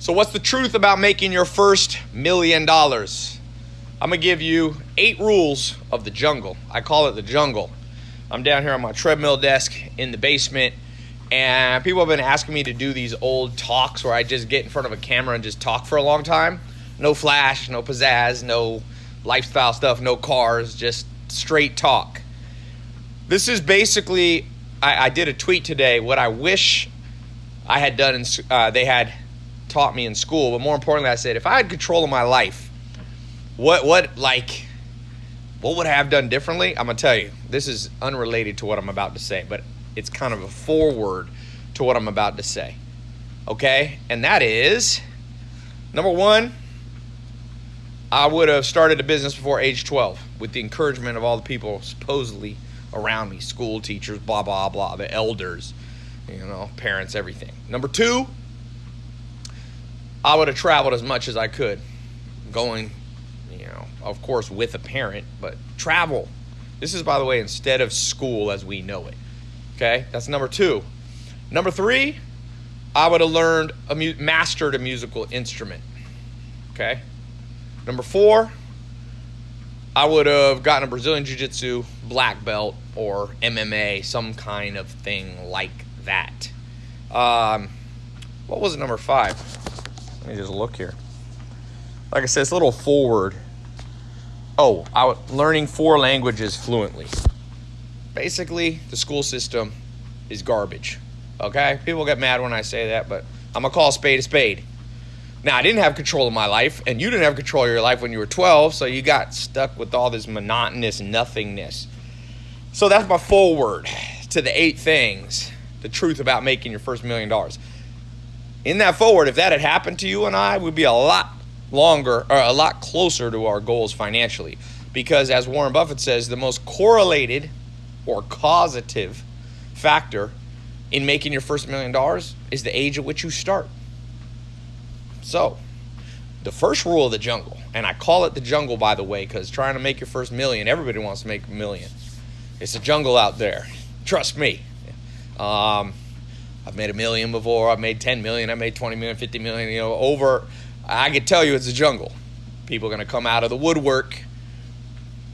So, what's the truth about making your first million dollars? I'm gonna give you eight rules of the jungle. I call it the jungle. I'm down here on my treadmill desk in the basement, and people have been asking me to do these old talks where I just get in front of a camera and just talk for a long time. No flash, no pizzazz, no lifestyle stuff, no cars, just straight talk. This is basically, I, I did a tweet today, what I wish I had done, in, uh, they had taught me in school, but more importantly, I said, if I had control of my life, what, what, like, what would I have done differently? I'm gonna tell you. This is unrelated to what I'm about to say, but it's kind of a forward to what I'm about to say. Okay? And that is number one, I would have started a business before age 12 with the encouragement of all the people supposedly around me school teachers, blah, blah, blah, the elders, you know, parents, everything. Number two, I would have traveled as much as I could, going, you know, of course, with a parent, but travel. This is, by the way, instead of school as we know it. Okay, that's number two. Number three, I would have learned, a mu- mastered a musical instrument. Okay. Number four, I would have gotten a Brazilian Jiu Jitsu black belt or MMA, some kind of thing like that. Um, what was number five? Let me just look here. Like I said, it's a little forward. Oh, I learning four languages fluently. Basically, the school system is garbage. Okay? People get mad when I say that, but I'm going to call a spade a spade. Now, I didn't have control of my life, and you didn't have control of your life when you were 12, so you got stuck with all this monotonous nothingness. So that's my forward to the eight things the truth about making your first million dollars. In that forward, if that had happened to you and I, we'd be a lot longer or a lot closer to our goals financially. Because as Warren Buffett says, the most correlated or causative factor in making your first million dollars is the age at which you start. So, the first rule of the jungle, and I call it the jungle by the way, because trying to make your first million, everybody wants to make a million. It's a jungle out there. Trust me. Um, I've made a million before. I've made 10 million. I made 20 million, 50 million. You know, over. I can tell you it's a jungle. People are going to come out of the woodwork.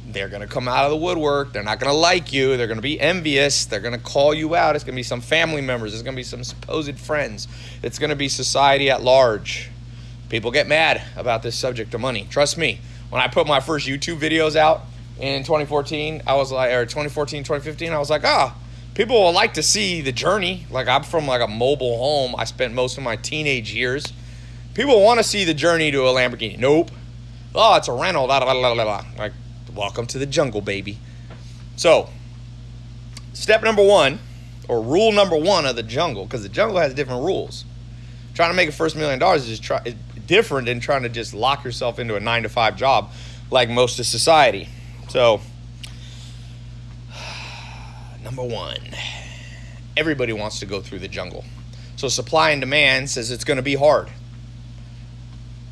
They're going to come out of the woodwork. They're not going to like you. They're going to be envious. They're going to call you out. It's going to be some family members. It's going to be some supposed friends. It's going to be society at large. People get mad about this subject of money. Trust me. When I put my first YouTube videos out in 2014, I was like, or 2014, 2015, I was like, ah, people will like to see the journey. Like I'm from like a mobile home. I spent most of my teenage years. People want to see the journey to a Lamborghini. Nope. Oh, it's a rental. Blah, blah, blah, blah. Like, welcome to the jungle, baby. So, step number one, or rule number one of the jungle, because the jungle has different rules. Trying to make a first million dollars is try, is different than trying to just lock yourself into a nine to five job like most of society. So, number one, everybody wants to go through the jungle. So, supply and demand says it's going to be hard.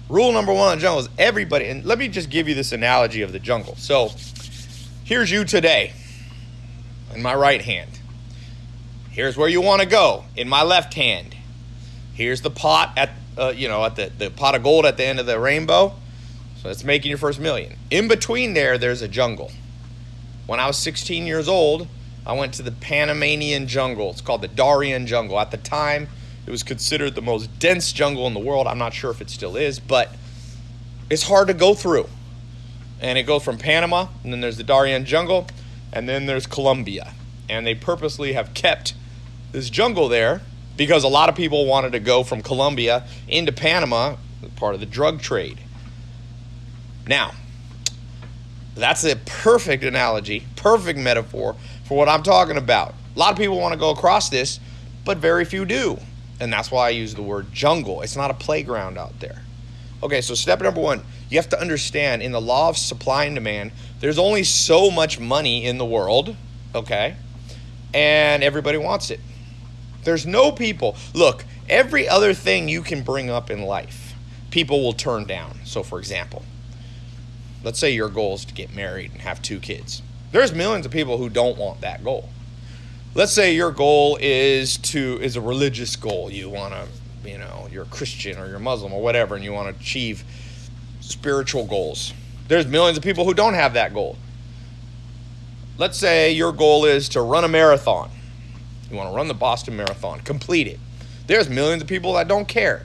Rule number one in the jungle is everybody, and let me just give you this analogy of the jungle. So, here's you today in my right hand. Here's where you want to go in my left hand. Here's the pot at uh, you know at the, the pot of gold at the end of the rainbow. So that's making your first million. In between there, there's a jungle. When I was 16 years old, I went to the Panamanian jungle. It's called the Darien jungle. At the time, it was considered the most dense jungle in the world. I'm not sure if it still is, but it's hard to go through. And it goes from Panama, and then there's the Darien jungle, and then there's Colombia. And they purposely have kept this jungle there because a lot of people wanted to go from Colombia into Panama, part of the drug trade. Now, that's a perfect analogy, perfect metaphor for what I'm talking about. A lot of people want to go across this, but very few do. And that's why I use the word jungle. It's not a playground out there. Okay, so step number one, you have to understand in the law of supply and demand, there's only so much money in the world, okay? And everybody wants it. There's no people. Look, every other thing you can bring up in life, people will turn down. So, for example, let's say your goal is to get married and have two kids. There's millions of people who don't want that goal. Let's say your goal is to is a religious goal. You want to you know, you're a Christian or you're Muslim or whatever, and you want to achieve spiritual goals. There's millions of people who don't have that goal. Let's say your goal is to run a marathon. You want to run the Boston Marathon, complete it. There's millions of people that don't care.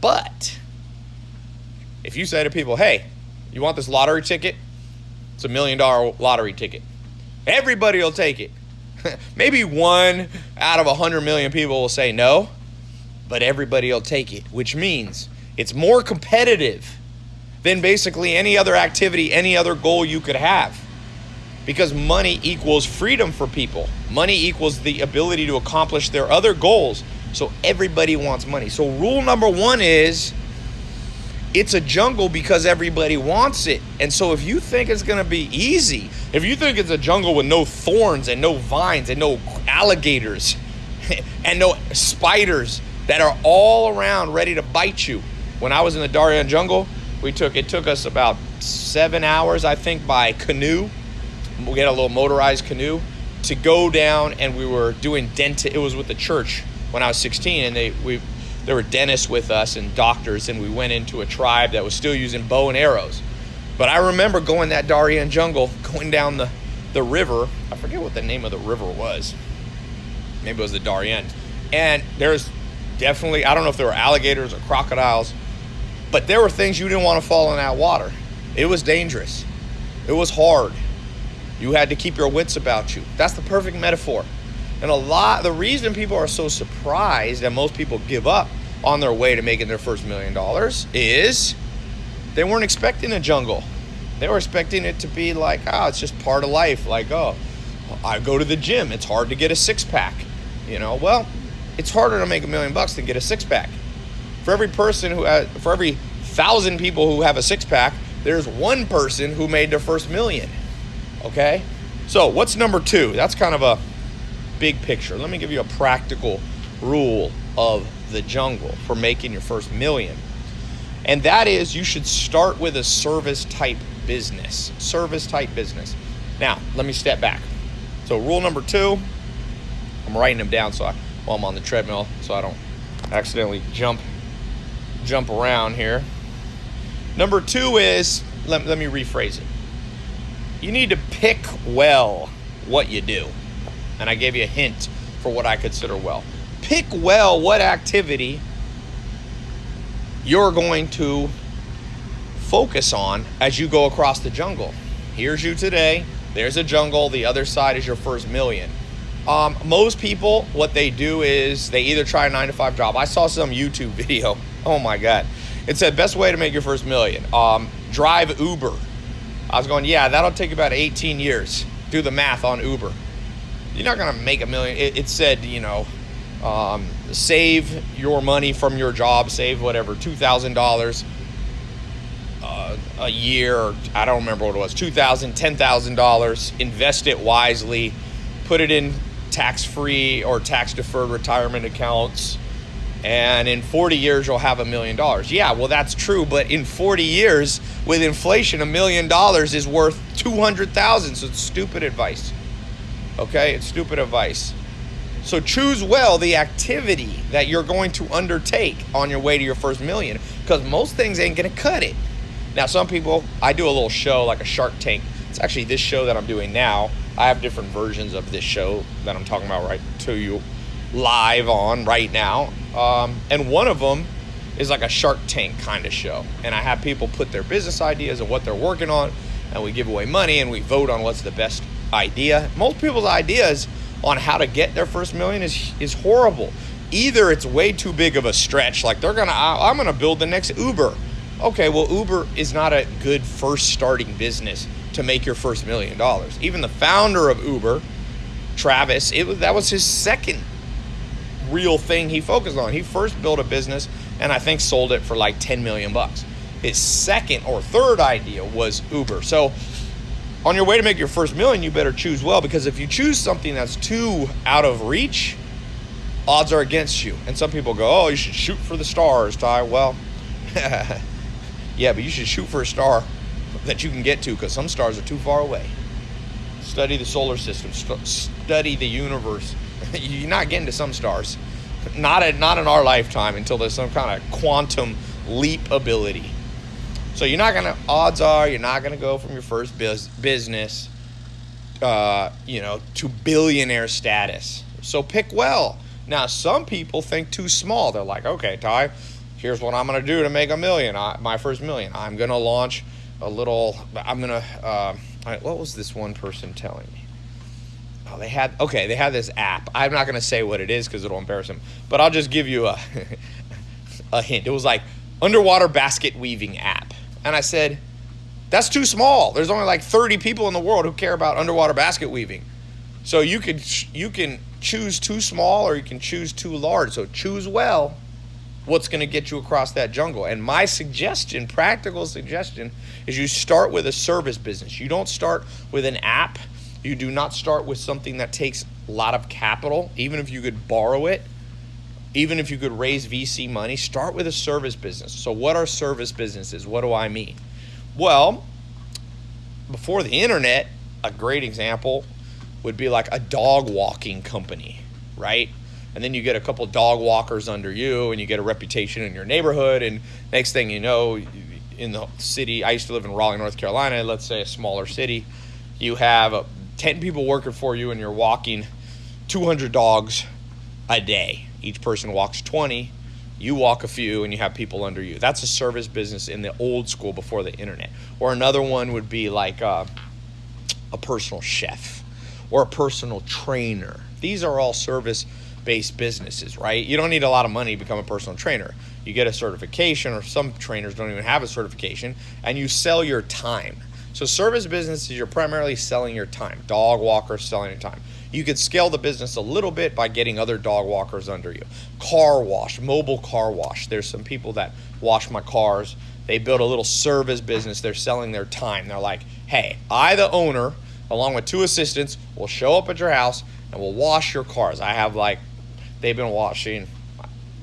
But if you say to people, hey, you want this lottery ticket? It's a million dollar lottery ticket. Everybody will take it. Maybe one out of a hundred million people will say no, but everybody will take it, which means it's more competitive than basically any other activity, any other goal you could have. Because money equals freedom for people. Money equals the ability to accomplish their other goals. So everybody wants money. So rule number one is it's a jungle because everybody wants it. And so if you think it's going to be easy, if you think it's a jungle with no thorns and no vines and no alligators and no spiders that are all around ready to bite you. When I was in the Darien jungle, we took it took us about 7 hours I think by canoe. We had a little motorized canoe to go down and we were doing dent it was with the church when I was 16 and they we there were dentists with us and doctors, and we went into a tribe that was still using bow and arrows. But I remember going that Darien jungle, going down the, the river. I forget what the name of the river was. Maybe it was the Darien. And there's definitely, I don't know if there were alligators or crocodiles, but there were things you didn't want to fall in that water. It was dangerous. It was hard. You had to keep your wits about you. That's the perfect metaphor. And a lot, the reason people are so surprised that most people give up on their way to making their first million dollars is they weren't expecting a jungle. They were expecting it to be like, oh, it's just part of life. Like, oh, I go to the gym. It's hard to get a six pack. You know, well, it's harder to make a million bucks than get a six pack. For every person who has, for every thousand people who have a six pack, there's one person who made their first million. Okay? So, what's number two? That's kind of a big picture. Let me give you a practical rule of the jungle for making your first million. And that is you should start with a service type business. Service type business. Now, let me step back. So, rule number two, I'm writing them down so I, while I'm on the treadmill so I don't accidentally jump jump around here. Number two is let, let me rephrase it. You need to pick well what you do and I gave you a hint for what I consider well. Pick well what activity you're going to focus on as you go across the jungle. Here's you today. There's a jungle. The other side is your first million. Um, most people, what they do is they either try a nine to five job. I saw some YouTube video. Oh my God. It said best way to make your first million. Um, drive Uber. I was going, yeah, that'll take about 18 years. Do the math on Uber you're not going to make a million. It, it said, you know, um, save your money from your job, save whatever, $2,000 uh, a year. I don't remember what it was, $2,000, $10,000. Invest it wisely. Put it in tax free or tax deferred retirement accounts. And in 40 years, you'll have a million dollars. Yeah, well, that's true. But in 40 years, with inflation, a million dollars is worth 200,000. So it's stupid advice. Okay, it's stupid advice. So choose well the activity that you're going to undertake on your way to your first million because most things ain't going to cut it. Now, some people, I do a little show like a Shark Tank. It's actually this show that I'm doing now. I have different versions of this show that I'm talking about right to you live on right now. Um, and one of them is like a Shark Tank kind of show. And I have people put their business ideas and what they're working on, and we give away money and we vote on what's the best idea. Most people's ideas on how to get their first million is is horrible. Either it's way too big of a stretch, like they're gonna, I'm gonna build the next Uber. Okay, well, Uber is not a good first starting business to make your first million dollars. Even the founder of Uber, Travis, it was that was his second real thing he focused on. He first built a business and I think sold it for like 10 million bucks. His second or third idea was Uber. So on your way to make your first million, you better choose well because if you choose something that's too out of reach, odds are against you. And some people go, "Oh, you should shoot for the stars, Ty." Well, yeah, but you should shoot for a star that you can get to because some stars are too far away. Study the solar system, st- study the universe. You're not getting to some stars. Not not in our lifetime until there's some kind of quantum leap ability. So you're not gonna. Odds are you're not gonna go from your first business, uh, you know, to billionaire status. So pick well. Now some people think too small. They're like, okay, Ty, here's what I'm gonna do to make a million. I, my first million. I'm gonna launch a little. I'm gonna. Uh, what was this one person telling me? Oh, they had okay. They had this app. I'm not gonna say what it is because it'll embarrass them. But I'll just give you a a hint. It was like underwater basket weaving app, and I said, that's too small. There's only like 30 people in the world who care about underwater basket weaving. So you can you can choose too small or you can choose too large. So choose well what's going to get you across that jungle. And my suggestion, practical suggestion, is you start with a service business. You don't start with an app. You do not start with something that takes a lot of capital, even if you could borrow it, even if you could raise VC money, start with a service business. So what are service businesses? What do I mean? Well, before the internet, a great example would be like a dog walking company, right? and then you get a couple dog walkers under you and you get a reputation in your neighborhood and next thing you know in the city i used to live in raleigh north carolina let's say a smaller city you have uh, 10 people working for you and you're walking 200 dogs a day each person walks 20 you walk a few and you have people under you that's a service business in the old school before the internet or another one would be like uh, a personal chef or a personal trainer these are all service based businesses, right? You don't need a lot of money to become a personal trainer. You get a certification, or some trainers don't even have a certification, and you sell your time. So, service businesses, you're primarily selling your time. Dog walkers selling your time. You could scale the business a little bit by getting other dog walkers under you. Car wash, mobile car wash. There's some people that wash my cars. They build a little service business. They're selling their time. They're like, hey, I, the owner, along with two assistants, will show up at your house and will wash your cars. I have like they've been washing.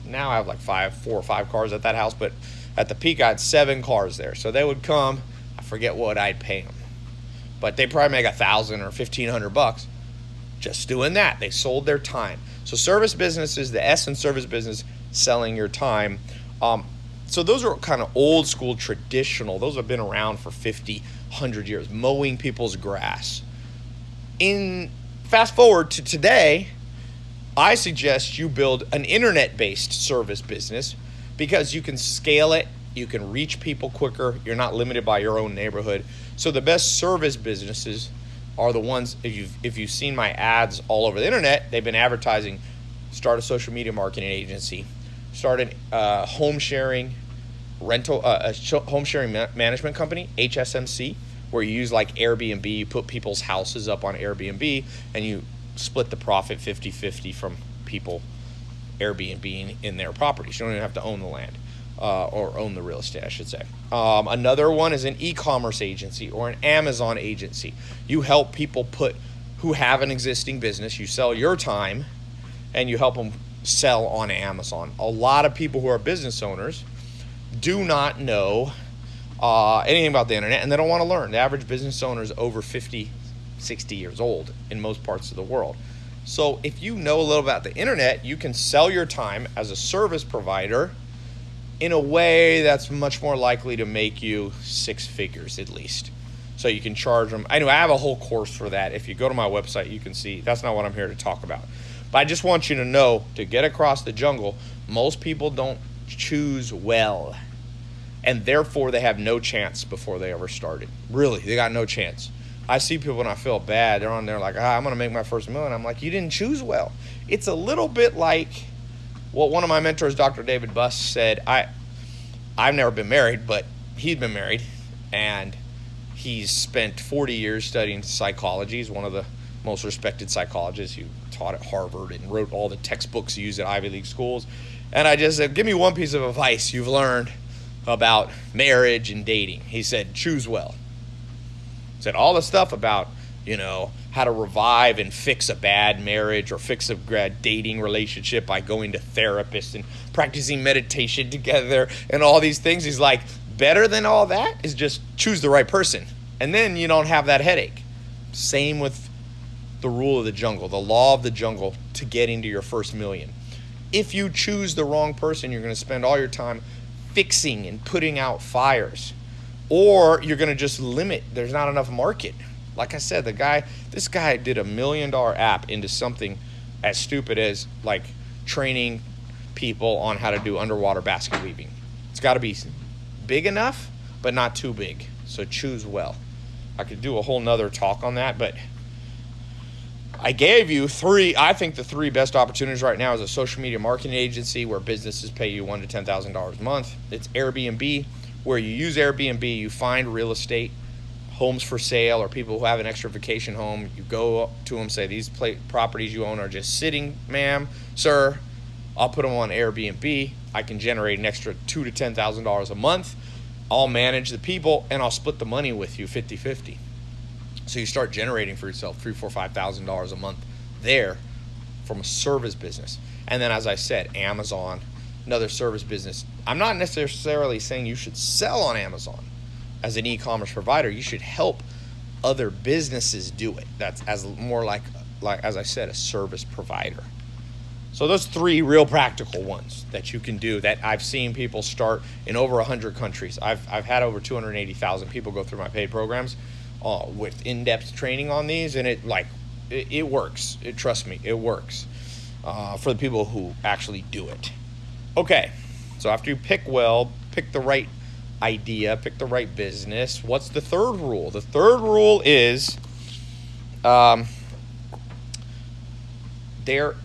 Now I have like five, four or five cars at that house, but at the peak I had seven cars there. So they would come. I forget what I'd pay them, but they probably make a thousand or fifteen hundred bucks just doing that. They sold their time. So service businesses, the S in service business, selling your time. Um, so those are kind of old school, traditional. Those have been around for 50, 100 years, mowing people's grass. In fast forward to today, I suggest you build an internet based service business because you can scale it, you can reach people quicker, you're not limited by your own neighborhood. So the best service businesses are the ones if you've if you've seen my ads all over the internet, they've been advertising start a social media marketing agency, start a uh, home sharing rental uh, a home sharing ma- management company, HSMC, where you use like Airbnb, you put people's houses up on Airbnb and you split the profit 50 50 from people Airbnb in their properties. You don't even have to own the land uh, or own the real estate, I should say. Um, another one is an e commerce agency or an Amazon agency. You help people put who have an existing business, you sell your time and you help them sell on Amazon. A lot of people who are business owners do not know uh, anything about the internet and they don't want to learn. The average business owner is over 50 60 years old in most parts of the world. So if you know a little about the internet, you can sell your time as a service provider in a way that's much more likely to make you six figures at least. So you can charge them. Anyway, I have a whole course for that. If you go to my website, you can see. That's not what I'm here to talk about. But I just want you to know to get across the jungle, most people don't choose well. And therefore, they have no chance before they ever started. Really, they got no chance. I see people and I feel bad. They're on there like, ah, I'm going to make my first million. I'm like, you didn't choose well. It's a little bit like what one of my mentors, Dr. David Buss, said. I, I've never been married, but he'd been married, and he's spent 40 years studying psychology. He's one of the most respected psychologists. He taught at Harvard and wrote all the textbooks used at Ivy League schools. And I just said, give me one piece of advice you've learned about marriage and dating. He said, choose well He said all the stuff about you know how to revive and fix a bad marriage or fix a bad dating relationship by going to therapists and practicing meditation together and all these things he's like better than all that is just choose the right person and then you don't have that headache same with the rule of the jungle the law of the jungle to get into your first million If you choose the wrong person, you're going to spend all your time fixing and putting out fires. Or you're going to just limit, there's not enough market. Like I said, the guy, this guy did a million dollar app into something as stupid as like training people on how to do underwater basket weaving. It's got to be big enough, but not too big. So choose well. I could do a whole nother talk on that, but I gave you three. I think the three best opportunities right now is a social media marketing agency where businesses pay you one to ten thousand dollars a month. It's Airbnb, where you use Airbnb, you find real estate, homes for sale, or people who have an extra vacation home. You go to them, say these properties you own are just sitting, ma'am, sir. I'll put them on Airbnb. I can generate an extra two to ten thousand dollars a month. I'll manage the people and I'll split the money with you 50-50. So you start generating for yourself three, four, five thousand dollars a month there from a service business. And then as I said, Amazon, another service business. I'm not necessarily saying you should sell on Amazon as an e-commerce provider. You should help other businesses do it. That's as more like like as I said, a service provider. So those three real practical ones that you can do that I've seen people start in over 100 countries. I've, I've had over 280,000 people go through my paid programs uh, with in-depth training on these and it like it, it works. It, trust me, it works uh, for the people who actually do it. Okay, so after you pick well, pick the right idea, pick the right business. What's the third rule? The third rule is um, there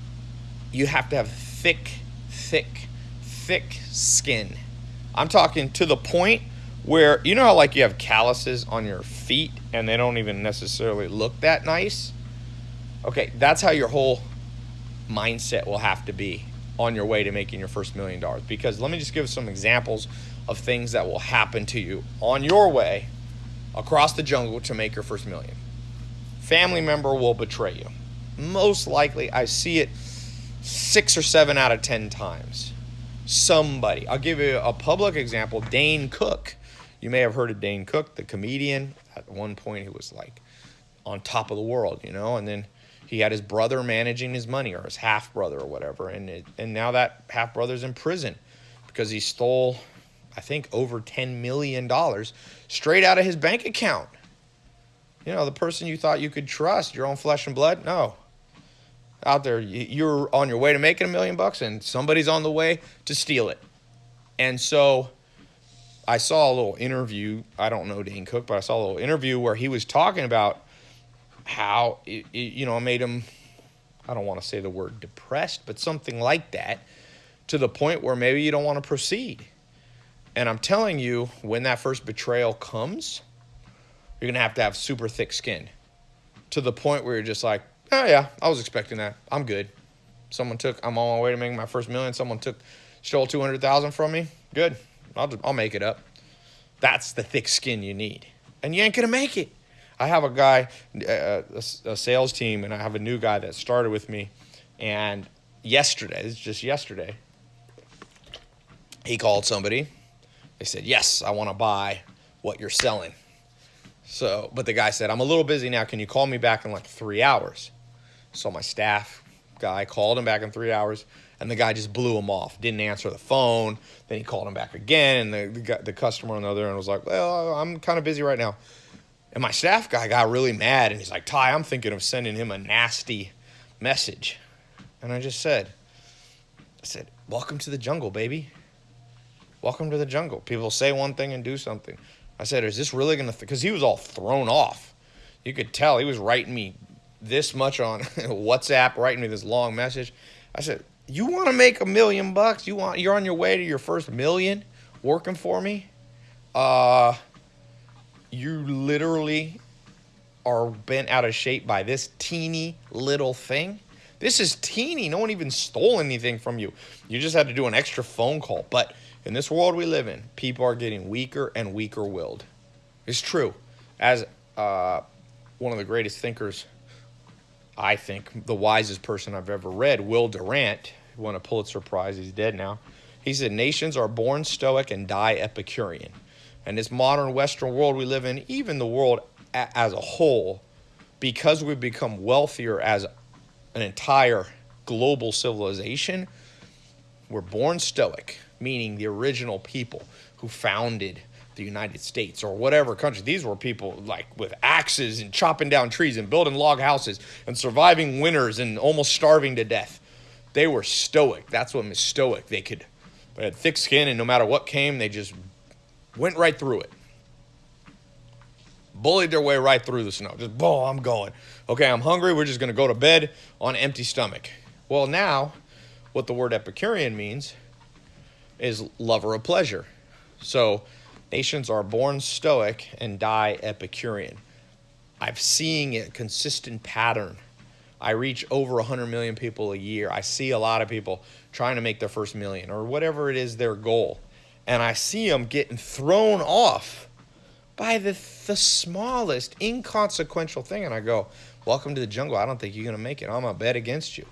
you have to have thick, thick, thick skin. I'm talking to the point where you know how like you have calluses on your feet and they don't even necessarily look that nice. Okay, that's how your whole mindset will have to be on your way to making your first million dollars. Because let me just give some examples of things that will happen to you on your way across the jungle to make your first million. Family member will betray you. Most likely, I see it six or seven out of ten times. Somebody. I'll give you a public example. Dane Cook. You may have heard of Dane Cook, the comedian. At one point, he was like on top of the world, you know, and then he had his brother managing his money or his half brother or whatever, and it, and now that half brother's in prison because he stole, I think, over ten million dollars straight out of his bank account. You know, the person you thought you could trust, your own flesh and blood, no, out there. You're on your way to making a million bucks, and somebody's on the way to steal it. And so I saw a little interview. I don't know Dane Cook, but I saw a little interview where he was talking about how it, it, you know made him. I don't want to say the word depressed, but something like that, to the point where maybe you don't want to proceed. And I'm telling you, when that first betrayal comes, you're gonna have to have super thick skin, to the point where you're just like, Oh yeah, I was expecting that. I'm good. Someone took. I'm on my way to making my first million. Someone took, stole two hundred thousand from me. Good. I'll I'll make it up. That's the thick skin you need, and you ain't gonna make it. I have a guy, uh, a, a sales team, and I have a new guy that started with me, and yesterday, it's just yesterday, he called somebody. They said, "Yes, I want to buy what you're selling." So, but the guy said, "I'm a little busy now. Can you call me back in like three hours?" So my staff guy called him back in three hours, and the guy just blew him off. Didn't answer the phone. Then he called him back again, and the the, the customer on the other end was like, "Well, I'm kind of busy right now." And my staff guy got really mad, and he's like, "Ty, I'm thinking of sending him a nasty message." And I just said, "I said, welcome to the jungle, baby. Welcome to the jungle. People say one thing and do something." I said, "Is this really gonna?" Because he was all thrown off. You could tell he was writing me this much on WhatsApp, writing me this long message. I said, "You want to make a million bucks? You want? You're on your way to your first million working for me? Uh, you literally are bent out of shape by this teeny little thing." This is teeny. No one even stole anything from you. You just had to do an extra phone call. But in this world we live in, people are getting weaker and weaker willed. It's true. As uh, one of the greatest thinkers I think, the wisest person I've ever read, Will Durant, won a Pulitzer Prize. He's dead now. He said, Nations are born stoic and die Epicurean. And this modern Western world we live in, even the world as a whole, because we've become wealthier as an entire global civilization, we're born stoic, meaning the original people who founded the United States or whatever country. These were people like with axes and chopping down trees and building log houses and surviving winters and almost starving to death. They were stoic. That's what was stoic. They could they had thick skin and no matter what came, they just went right through it. Bullied their way right through the snow. Just, boom, I'm going. Okay, I'm hungry. We're just going to go to bed on empty stomach. Well, now, what the word Epicurean means is lover of pleasure. So, nations are born stoic and die Epicurean. I've seen a consistent pattern. I reach over 100 million people a year. I see a lot of people trying to make their first million or whatever it is their goal. And I see them getting thrown off by the, the smallest inconsequential thing. And I go, Welcome to the jungle. I don't think you're going to make it. I'm going to bet against you.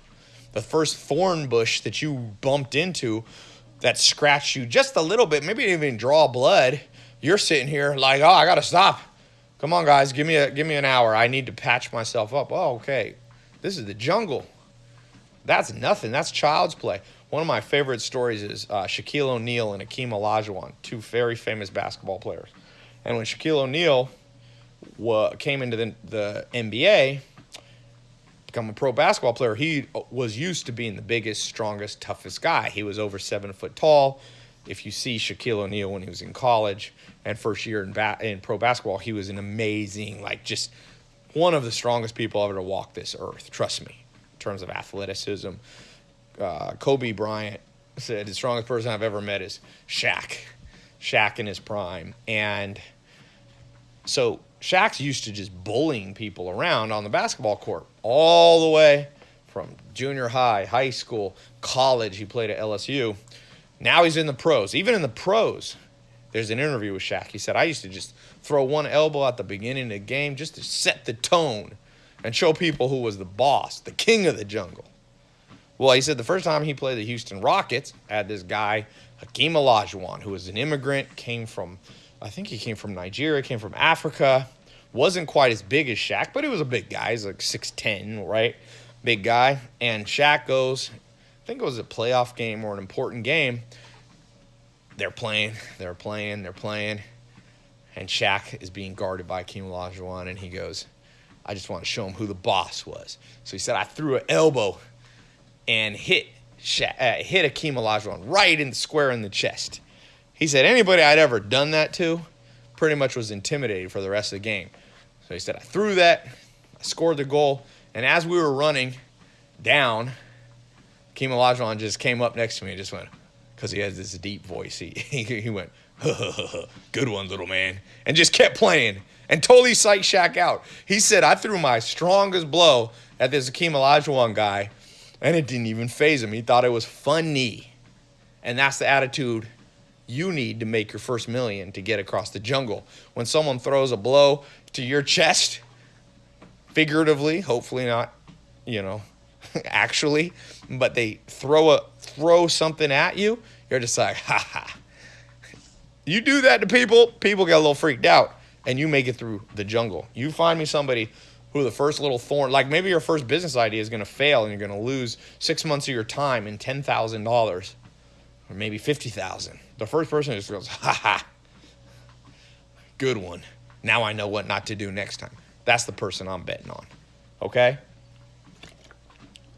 The first thorn bush that you bumped into that scratched you just a little bit, maybe even draw blood. You're sitting here like, oh, I got to stop. Come on, guys, give me a give me an hour. I need to patch myself up. Oh, okay. This is the jungle. That's nothing. That's child's play. One of my favorite stories is uh, Shaquille O'Neal and Hakeem Olajuwon, two very famous basketball players. And when Shaquille O'Neal came into the, the NBA, become a pro basketball player, he was used to being the biggest, strongest, toughest guy. He was over seven foot tall. If you see Shaquille O'Neal when he was in college and first year in, ba- in pro basketball, he was an amazing, like just one of the strongest people ever to walk this earth. Trust me, in terms of athleticism. Uh, Kobe Bryant said the strongest person I've ever met is Shaq. Shaq in his prime. And so Shaq's used to just bullying people around on the basketball court all the way from junior high, high school, college. He played at LSU. Now he's in the pros. Even in the pros, there's an interview with Shaq. He said, I used to just throw one elbow at the beginning of the game just to set the tone and show people who was the boss, the king of the jungle. Well, he said the first time he played the Houston Rockets, had this guy, Hakeem Olajuwon, who was an immigrant, came from I think he came from Nigeria, came from Africa. Wasn't quite as big as Shaq, but he was a big guy. He's like 6'10, right? Big guy. And Shaq goes, I think it was a playoff game or an important game. They're playing, they're playing, they're playing. And Shaq is being guarded by Hakeem Olajuwon, and he goes, I just want to show him who the boss was. So he said, I threw an elbow and hit Sha- uh, hit Hakeem Olajuwon right in the square in the chest. He said anybody I'd ever done that to pretty much was intimidated for the rest of the game. So he said, I threw that, I scored the goal, and as we were running down, Hakeem Olajuwon just came up next to me and just went, because he has this deep voice, he, he, he went, good one, little man, and just kept playing and totally psyched Shaq out. He said, I threw my strongest blow at this Hakeem Olajuwon guy, and it didn't even phase him. He thought it was funny. And that's the attitude you need to make your first million to get across the jungle. When someone throws a blow to your chest, figuratively, hopefully not, you know, actually, but they throw a throw something at you, you're just like, ha ha. You do that to people, people get a little freaked out, and you make it through the jungle. You find me somebody who the first little thorn, like maybe your first business idea is going to fail and you're going to lose six months of your time and ten thousand dollars, or maybe fifty thousand the first person just goes, ha ha, good one. Now I know what not to do next time. That's the person I'm betting on. Okay?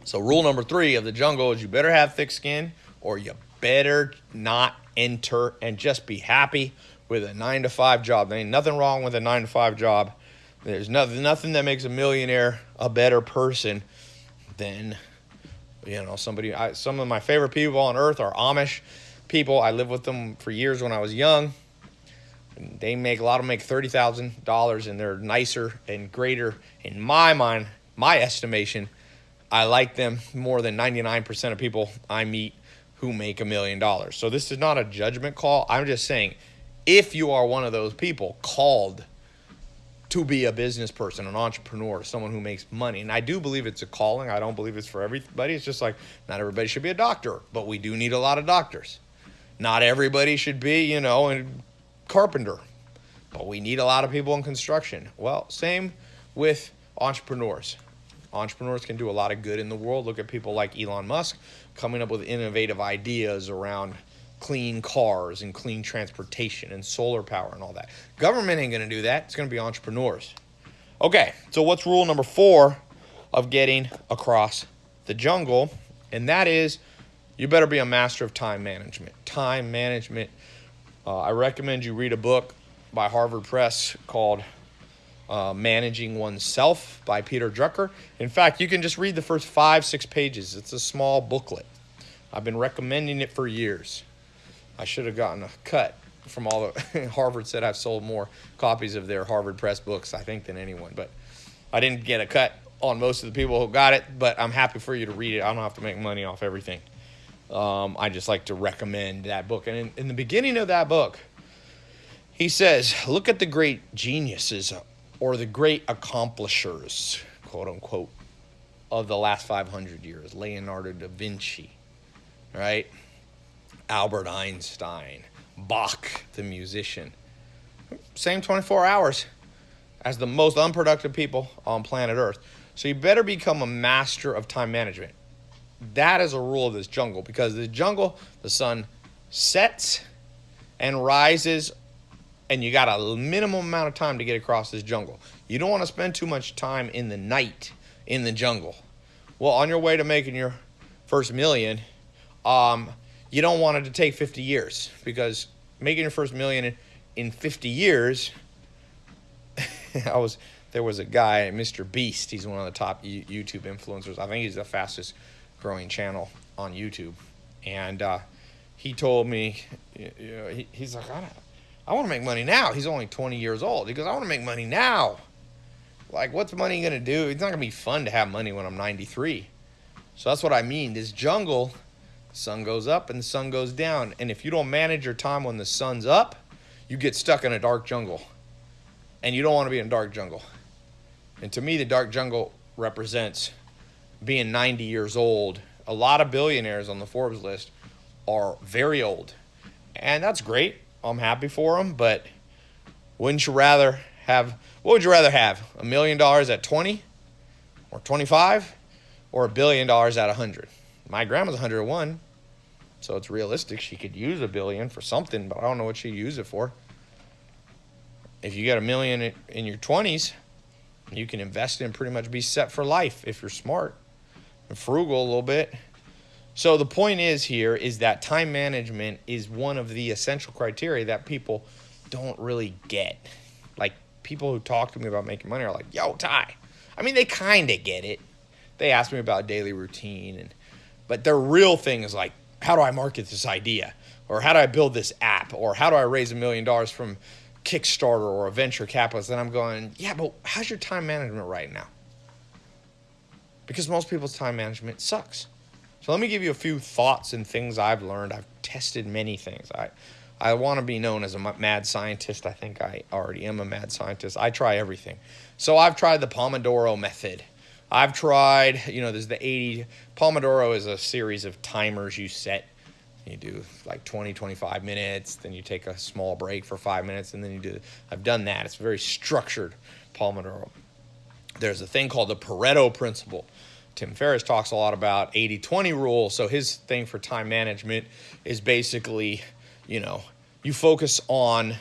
So, rule number three of the jungle is you better have thick skin or you better not enter and just be happy with a nine to five job. There ain't nothing wrong with a nine to five job. There's nothing, nothing that makes a millionaire a better person than, you know, somebody. I, some of my favorite people on earth are Amish people. I lived with them for years when I was young. They make a lot of them make thirty thousand dollars, and they're nicer and greater in my mind, my estimation. I like them more than ninety nine percent of people I meet who make a million dollars. So this is not a judgment call. I'm just saying, if you are one of those people called to be a business person, an entrepreneur, someone who makes money. And I do believe it's a calling. I don't believe it's for everybody. It's just like not everybody should be a doctor, but we do need a lot of doctors. Not everybody should be, you know, a carpenter, but we need a lot of people in construction. Well, same with entrepreneurs. Entrepreneurs can do a lot of good in the world. Look at people like Elon Musk coming up with innovative ideas around clean cars and clean transportation and solar power and all that. Government ain't going to do that. It's going to be entrepreneurs. Okay, so what's rule number four of getting across the jungle? And that is you better be a master of time management. Time management. Uh, I recommend you read a book by Harvard Press called uh, Managing Oneself by Peter Drucker. In fact, you can just read the first five, six pages. It's a small booklet. I've been recommending it for years. I should have gotten a cut from all the Harvard said I've sold more copies of their Harvard Press books, I think, than anyone. But I didn't get a cut on most of the people who got it, but I'm happy for you to read it. I don't have to make money off everything. Um, I just like to recommend that book. And in, in the beginning of that book, he says, look at the great geniuses or the great accomplishers, quote unquote, of the last 500 years. Leonardo da Vinci, right? Albert Einstein, Bach, the musician. Same 24 hours as the most unproductive people on planet Earth. So you better become a master of time management. That is a rule of this jungle because the jungle, the sun sets and rises, and you got a minimum amount of time to get across this jungle. You don't want to spend too much time in the night in the jungle. Well, on your way to making your first million, um, you don't want it to take 50 years because making your first million in 50 years, I was there was a guy, Mr. Beast. He's one of the top YouTube influencers. I think he's the fastest growing channel on YouTube, and uh, he told me, you know, he, he's like, I, I want to make money now. He's only 20 years old. He goes, I want to make money now. Like, what's money gonna do? It's not gonna be fun to have money when I'm 93. So that's what I mean. This jungle, sun goes up and the sun goes down, and if you don't manage your time when the sun's up, you get stuck in a dark jungle, and you don't want to be in a dark jungle. And to me, the dark jungle represents being 90 years old. A lot of billionaires on the Forbes list are very old. And that's great. I'm happy for them, but wouldn't you rather have what would you rather have? A million dollars at 20 or 25 or a billion dollars at 100? My grandma's 101, so it's realistic she could use a billion for something, but I don't know what she'd use it for. If you get a million in your 20s, you can invest in pretty much be set for life if you're smart and frugal a little bit. So the point is here is that time management is one of the essential criteria that people don't really get. Like people who talk to me about making money are like, "Yo, Ty." I mean, they kind of get it. They ask me about daily routine and but their real thing is like, "How do I market this idea?" or "How do I build this app?" or "How do I raise a million dollars from Kickstarter or a venture capitalist?" And I'm going, "Yeah, but how's your time management right now?" Because most people's time management sucks. So let me give you a few thoughts and things I've learned. I've tested many things. I I want to be known as a mad scientist. I think I already am a mad scientist. I try everything. So I've tried the Pomodoro method. I've tried, you know, there's the 80 Pomodoro is a series of timers you set. You do like 20, 25 minutes, then you take a small break for 5 minutes and then you do I've done that. It's very structured Pomodoro. There's a thing called the Pareto principle Tim Ferriss talks a lot about 80 20 rule. So his thing for time management is basically, you know, you focus on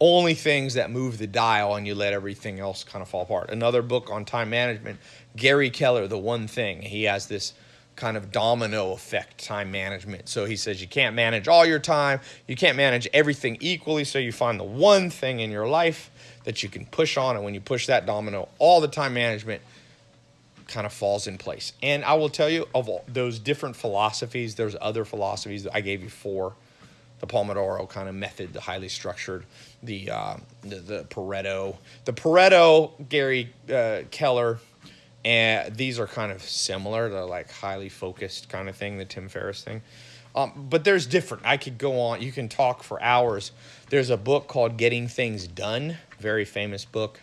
only things that move the dial and you let everything else kind of fall apart. Another book on time management, Gary Keller, The One Thing. He has this kind of domino effect time management. So he says you can't manage all your time, you can't manage everything equally, so you find the one thing in your life that you can push on and when you push that domino, all the time management kind of falls in place. And I will tell you, of all those different philosophies, there's other philosophies that I gave you four. The Pomodoro kind of method, the highly structured, the uh, the, the, Pareto, the Pareto, Gary uh, Keller, and these are kind of similar. The like highly focused kind of thing, the Tim Ferriss thing. Um, but there's different. I could go on. You can talk for hours. There's a book called Getting Things Done, very famous book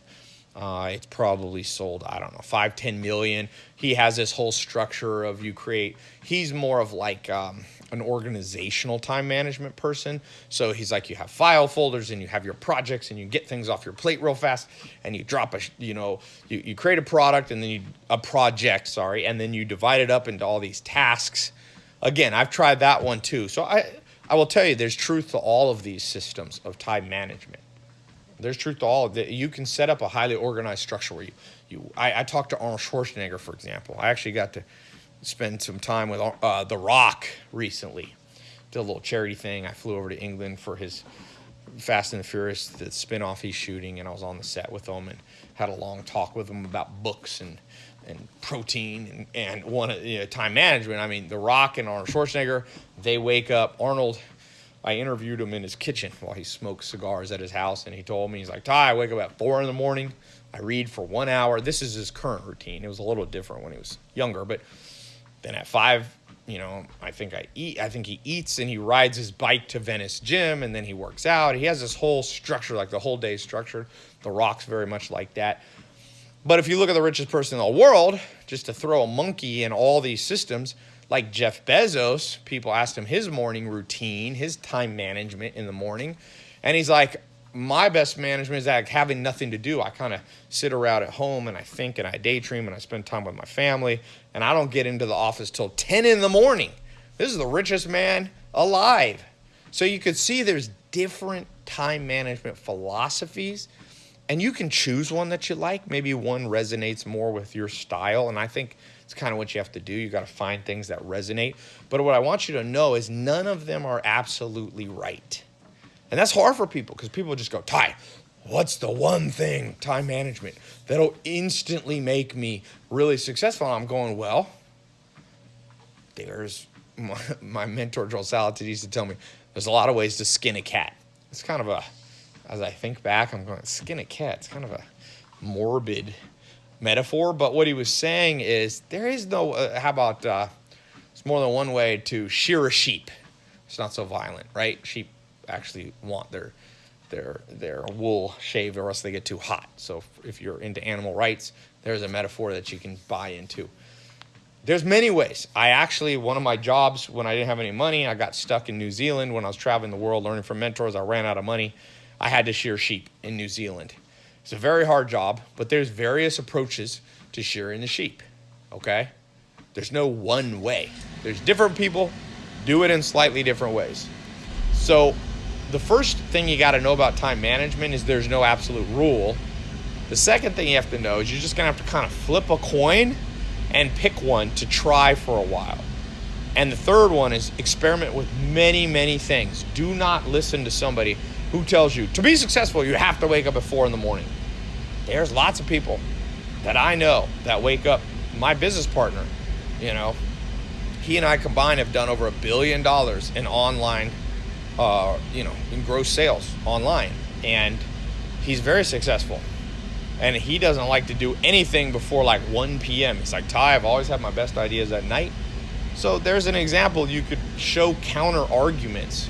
Uh, it's probably sold, I don't know, five, ten million. He has this whole structure of you create. He's more of like um, an organizational time management person. So he's like, you have file folders and you have your projects and you get things off your plate real fast and you drop a, you know, you, you create a product and then you, a project, sorry, and then you divide it up into all these tasks. Again, I've tried that one too. So I, I will tell you, there's truth to all of these systems of time management. There's truth to all of it. You can set up a highly organized structure where you, you I, I talked to Arnold Schwarzenegger, for example. I actually got to spend some time with uh, The Rock recently. Did a little charity thing. I flew over to England for his Fast and the Furious, the spinoff he's shooting, and I was on the set with him and had a long talk with him about books and and protein and, and one you know, time management. I mean, The Rock and Arnold Schwarzenegger, they wake up. Arnold I interviewed him in his kitchen while he smoked cigars at his house, and he told me, he's like, Tai, I wake up at four in the morning. I read for one hour. This is his current routine. It was a little different when he was younger, but then at five, you know, I think I eat. I think he eats and he rides his bike to Venice Gym, and then he works out. He has this whole structure, like the whole day structure. The Rock's very much like that. But if you look at the richest person in the world, just to throw a monkey in all these systems, like Jeff Bezos, people asked him his morning routine, his time management in the morning. And he's like, my best management is like having nothing to do. I kind of sit around at home and I think and I daydream and I spend time with my family. And I don't get into the office till 10 in the morning. This is the richest man alive. So you could see there's different time management philosophies. And you can choose one that you like. Maybe one resonates more with your style. And I think it's kind of what you have to do. You got to find things that resonate. But what I want you to know is none of them are absolutely right. And that's hard for people because people just go, Tai, what's the one thing, time management, that'll instantly make me really successful? And I'm going, well, there's my, my mentor, Joel Salatin, used to tell me there's a lot of ways to skin a cat. It's kind of a, as I think back, I'm going, skin a cat. It's kind of a morbid metaphor, but what he was saying is there is no, uh, how about, uh, it's more than one way to shear a sheep. It's not so violent, right? Sheep actually want their their their wool shaved or else they get too hot. So if you're into animal rights, there's a metaphor that you can buy into. There's many ways. I actually one of my jobs when I didn't have any money, I got stuck in New Zealand when I was traveling the world learning from mentors. I ran out of money. I had to shear sheep in New Zealand. It's a very hard job, but there's various approaches to shearing the sheep. Okay? There's no one way. There's different people do it in slightly different ways. So, the first thing you got to know about time management is there's no absolute rule. The second thing you have to know is you're just going to have to kind of flip a coin and pick one to try for a while. And the third one is experiment with many, many things. Do not listen to somebody who tells you to be successful, you have to wake up at four in the morning. There's lots of people that I know that wake up. My business partner, you know, he and I combined have done over a billion dollars in online, uh, you know, in gross sales online. And he's very successful. And he doesn't like to do anything before like 1 p.m. He's like, Tai, I've always had my best ideas at night. So there's an example you could show counter arguments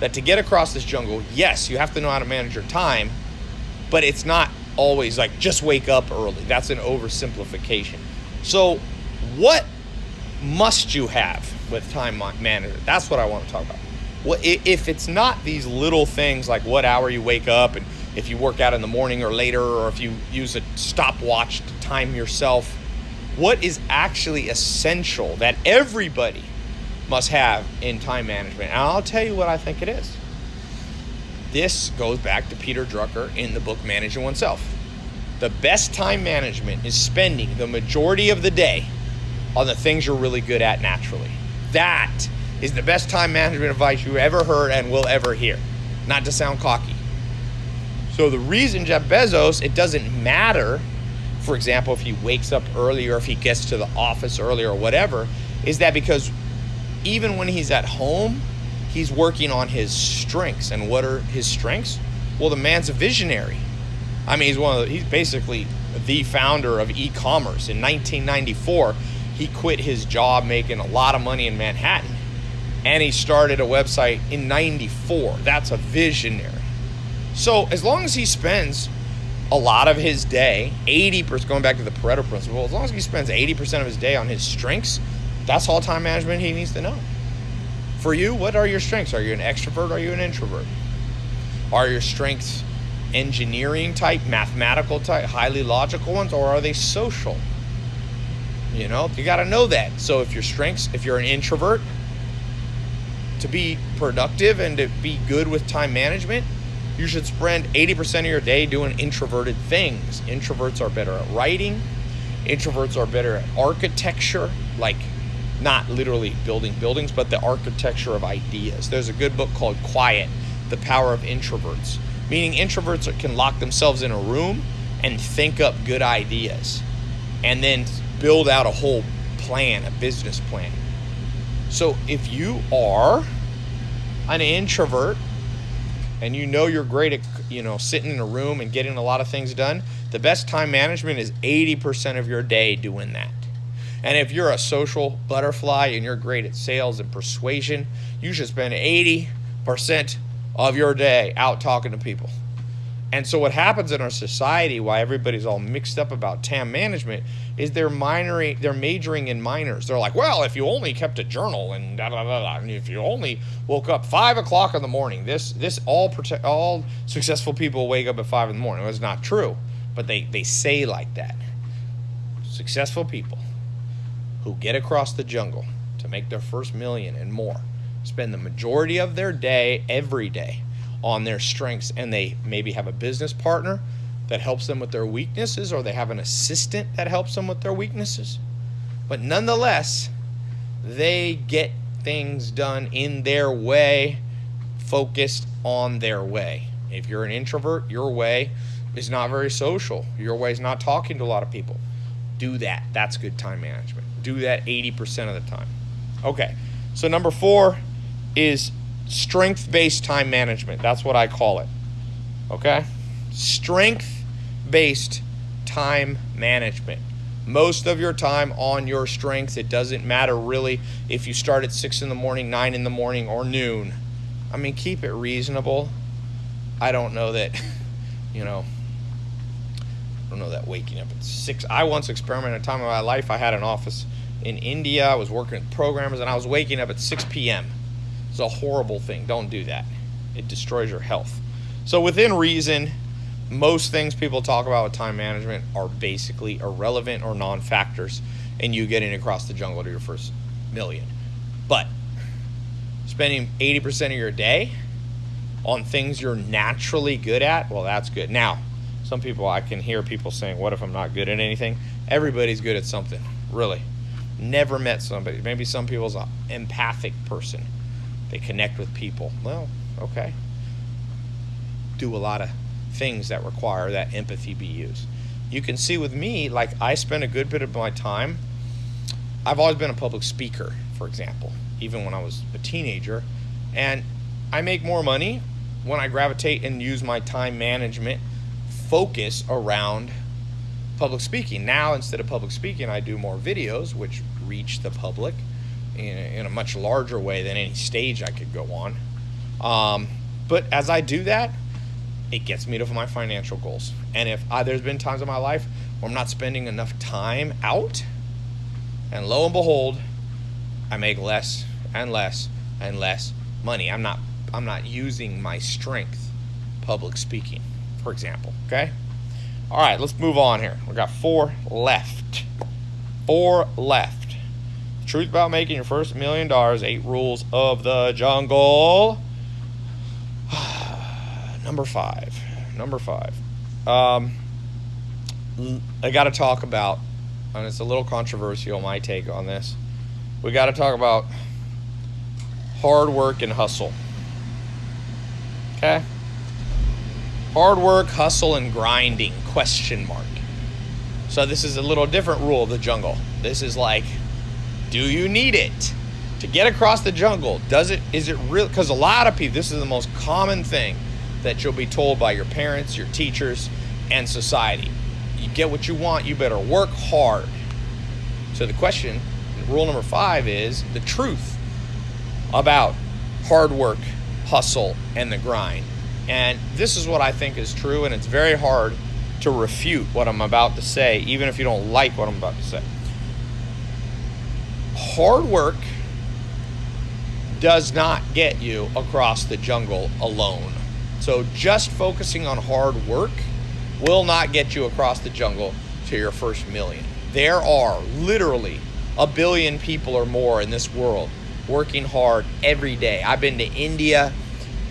that to get across this jungle, yes, you have to know how to manage your time, but it's not always like just wake up early. That's an oversimplification. So, what must you have with time management? That's what I want to talk about. What if it's not these little things like what hour you wake up and if you work out in the morning or later or if you use a stopwatch to time yourself, what is actually essential that everybody must have in time management. And I'll tell you what I think it is. This goes back to Peter Drucker in the book Managing Oneself. The best time management is spending the majority of the day on the things you're really good at naturally. That is the best time management advice you ever heard and will ever hear. Not to sound cocky. So the reason Jeff Bezos, it doesn't matter, for example, if he wakes up early or if he gets to the office early or whatever, is that because even when he's at home, he's working on his strengths. And what are his strengths? Well, the man's a visionary. I mean, he's one of the, he's basically the founder of e-commerce. In 1994, he quit his job making a lot of money in Manhattan and he started a website in 94. That's a visionary. So, as long as he spends a lot of his day, 80%, going back to the Pareto principle, as long as he spends 80% of his day on his strengths, that's all time management he needs to know. For you, what are your strengths? Are you an extrovert? Are you an introvert? Are your strengths engineering type, mathematical type, highly logical ones, or are they social? You know, you got to know that. So if your strengths, if you're an introvert, to be productive and to be good with time management, you should spend 80% of your day doing introverted things. Introverts are better at writing. Introverts are better at architecture, like not literally building buildings, but the architecture of ideas. There's a good book called Quiet, The Power of Introverts, meaning introverts can lock themselves in a room and think up good ideas and then build out a whole plan, a business plan. So if you are an introvert and you know you're great at you know sitting in a room and getting a lot of things done, the best time management is 80% of your day doing that. And if you're a social butterfly and you're great at sales and persuasion, you should spend 80% of your day out talking to people. And so what happens in our society, why everybody's all mixed up about TAM management, is they're minoring, they're majoring in minors. They're like, well, if you only kept a journal and da da da da, and if you only woke up five o'clock in the morning, this this all all successful people wake up at five in the morning. It's not true, but they they say like that. Successful people who get across the jungle to make their first million and more spend the majority of their day every day on their strengths and they maybe have a business partner that helps them with their weaknesses or they have an assistant that helps them with their weaknesses. But nonetheless, they get things done in their way, focused on their way. If you're an introvert, your way is not very social. Your way is not talking to a lot of people. Do that. That's good time management. Do that 80% of the time. Okay. So number 4 is strength based time management. That's what I call it. Okay? Strength based time management. Most of your time on your strengths. It doesn't matter really if you start at 6 in the morning, 9 in the morning, or noon. I mean, keep it reasonable. I don't know that, you know, don't know that waking up at 6. I once experimented a time of my life. I had an office in India. I was working with programmers, and I was waking up at 6 p.m. It's a horrible thing. Don't do that. It destroys your health. So within reason, most things people talk about with time management are basically irrelevant or non-factors in you getting across the jungle to your first million. But spending 80% of your day on things you're naturally good at, well, that's good. Now, some people, I can hear people saying, What if I'm not good at anything? Everybody's good at something, really. Never met somebody. Maybe some people's an empathic person they connect with people. Well, okay. Do a lot of things that require that empathy be used. You can see with me, like I spend a good bit of my time. I've always been a public speaker, for example, even when I was a teenager. And I make more money when I gravitate and use my time management focus around public speaking. Now, instead of public speaking, I do more videos, which reach the public in, in a much larger way than any stage I could go on. Um, but as I do that, it gets me to my financial goals. And if I, there's been times in my life where I'm not spending enough time out, and lo and behold, I make less and less and less money. I'm not I'm not using my strength, public speaking, for example. Okay. All right, let's move on here. We got four left. Four left. The Truth about making your first million dollars, eight rules of the jungle. Number five. Number five. Um, I got to talk about, and it's a little controversial, my take on this. We got to talk about hard work and hustle. Okay? Hard work, hustle, and grinding, question mark. So this is a little different rule of the jungle. This is like do you need it to get across the jungle? Does it is it real because a lot of people this is the most common thing that you'll be told by your parents, your teachers, and society. You get what you want, you better work hard. So the question, rule number 5 is the truth about hard work, hustle, and the grind. And this is what I think is true, and it's very hard to refute what I'm about to say, even if you don't like what I'm about to say. Hard work does not get you across the jungle alone. So just focusing on hard work will not get you across the jungle to your first million. There are literally a billion people or more in this world working hard every day. I've been to India.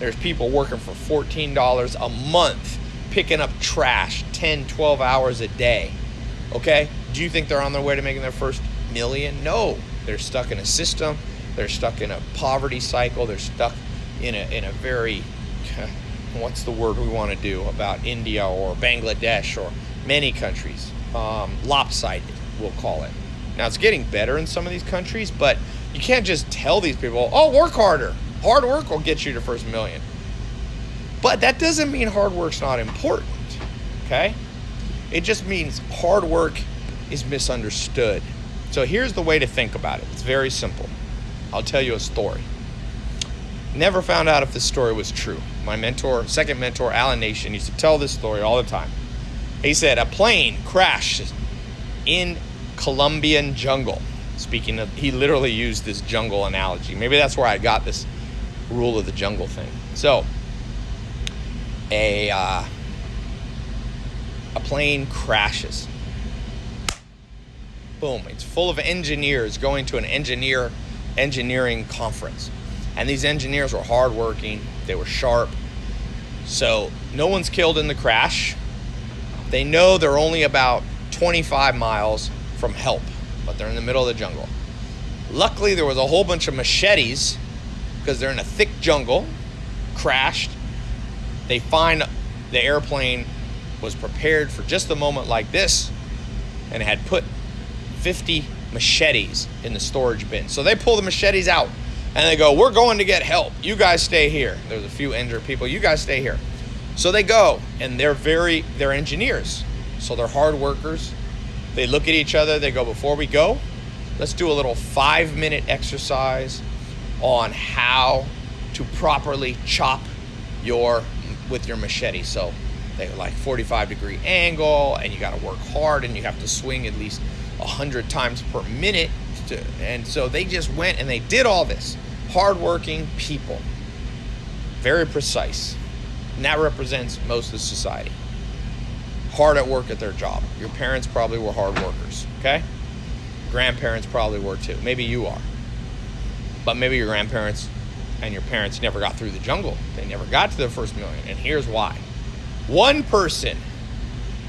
There's people working for $14 a month picking up trash 10, 12 hours a day. Okay? Do you think they're on their way to making their first million? No. They're stuck in a system. They're stuck in a poverty cycle. They're stuck in a, in a very, what's the word we want to do about India or Bangladesh or many countries? Um, lopsided, we'll call it. Now, it's getting better in some of these countries, but you can't just tell these people, oh, work harder. Hard work will get you to first million. But that doesn't mean hard work's not important, okay? It just means hard work is misunderstood. So here's the way to think about it it's very simple. I'll tell you a story. Never found out if this story was true. My mentor, second mentor, Alan Nation, used to tell this story all the time. He said a plane crashed in Colombian jungle. Speaking of, he literally used this jungle analogy. Maybe that's where I got this rule of the jungle thing. So, a uh, a plane crashes. Boom! It's full of engineers going to an engineer engineering conference, and these engineers were hardworking. They were sharp. So no one's killed in the crash. They know they're only about 25 miles from help, but they're in the middle of the jungle. Luckily, there was a whole bunch of machetes because they're in a thick jungle, crashed, they find the airplane was prepared for just a moment like this and had put 50 machetes in the storage bin. So they pull the machetes out and they go, We're going to get help. You guys stay here. There's a few injured people. You guys stay here. So they go and they're very, they're engineers. So they're hard workers. They look at each other. They go, Before we go, let's do a little five minute exercise on how to properly chop your with your machete. So they like 45 degree angle, and you got to work hard, and you have to swing at least 100 times per minute. To, and so they just went and they did all this. Hardworking people, very precise. And that represents most of society. Hard at work at their job. Your parents probably were hard workers, okay? Grandparents probably were too. Maybe you are. But maybe your grandparents and your parents never got through the jungle. They never got to their first million. And here's why one person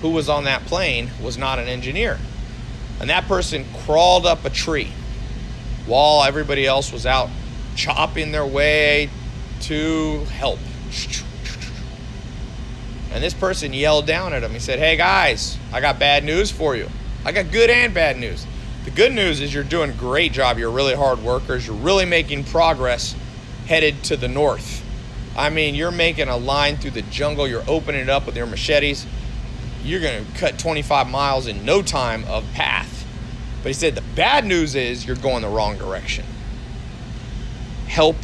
who was on that plane was not an engineer. And that person crawled up a tree while everybody else was out chopping their way to help. And this person yelled down at him. He said, Hey guys, I got bad news for you. I got good and bad news. The good news is you're doing a great job. You're really hard workers. You're really making progress headed to the north. I mean, you're making a line through the jungle, you're opening it up with your machetes. You're going to cut 25 miles in no time of path. But he said the bad news is you're going the wrong direction. Help,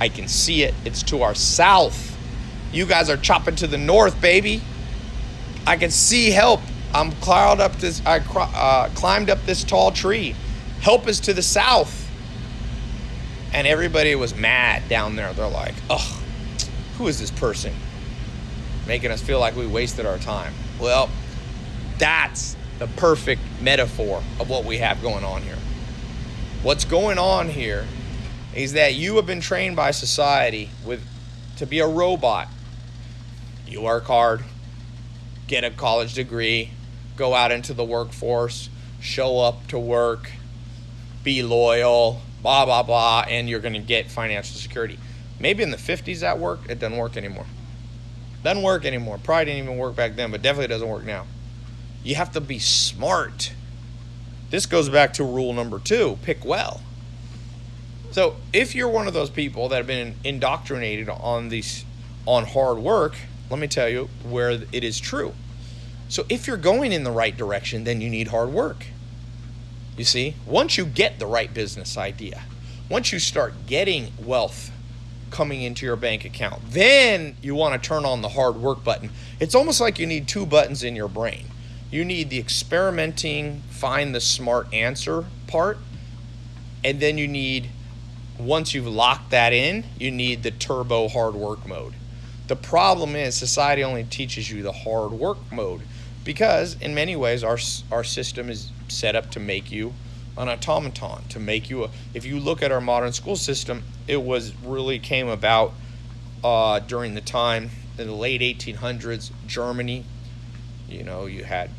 I can see it. It's to our south. You guys are chopping to the north, baby. I can see help. I'm climbed up this. I uh, climbed up this tall tree. Help is to the south and everybody was mad down there. They're like, "Ugh, who is this person making us feel like we wasted our time?" Well, that's the perfect metaphor of what we have going on here. What's going on here is that you have been trained by society with to be a robot. You work hard, get a college degree, go out into the workforce, show up to work, be loyal, blah, blah, blah, and you're going to get financial security. Maybe in the 50s that worked. It doesn't work anymore. Doesn't work anymore. Probably didn't even work back then, but definitely doesn't work now. You have to be smart. This goes back to rule number two pick well. So if you're one of those people that have been indoctrinated on these on hard work, let me tell you where it is true. So if you're going in the right direction, then you need hard work. You see, once you get the right business idea, once you start getting wealth coming into your bank account. Then you want to turn on the hard work button. It's almost like you need two buttons in your brain. You need the experimenting, find the smart answer part, and then you need once you've locked that in, you need the turbo hard work mode. The problem is society only teaches you the hard work mode because in many ways our our system is set up to make you an automaton to make you a if you look at our modern school system it was really came about uh, during the time in the late 1800s germany you know you had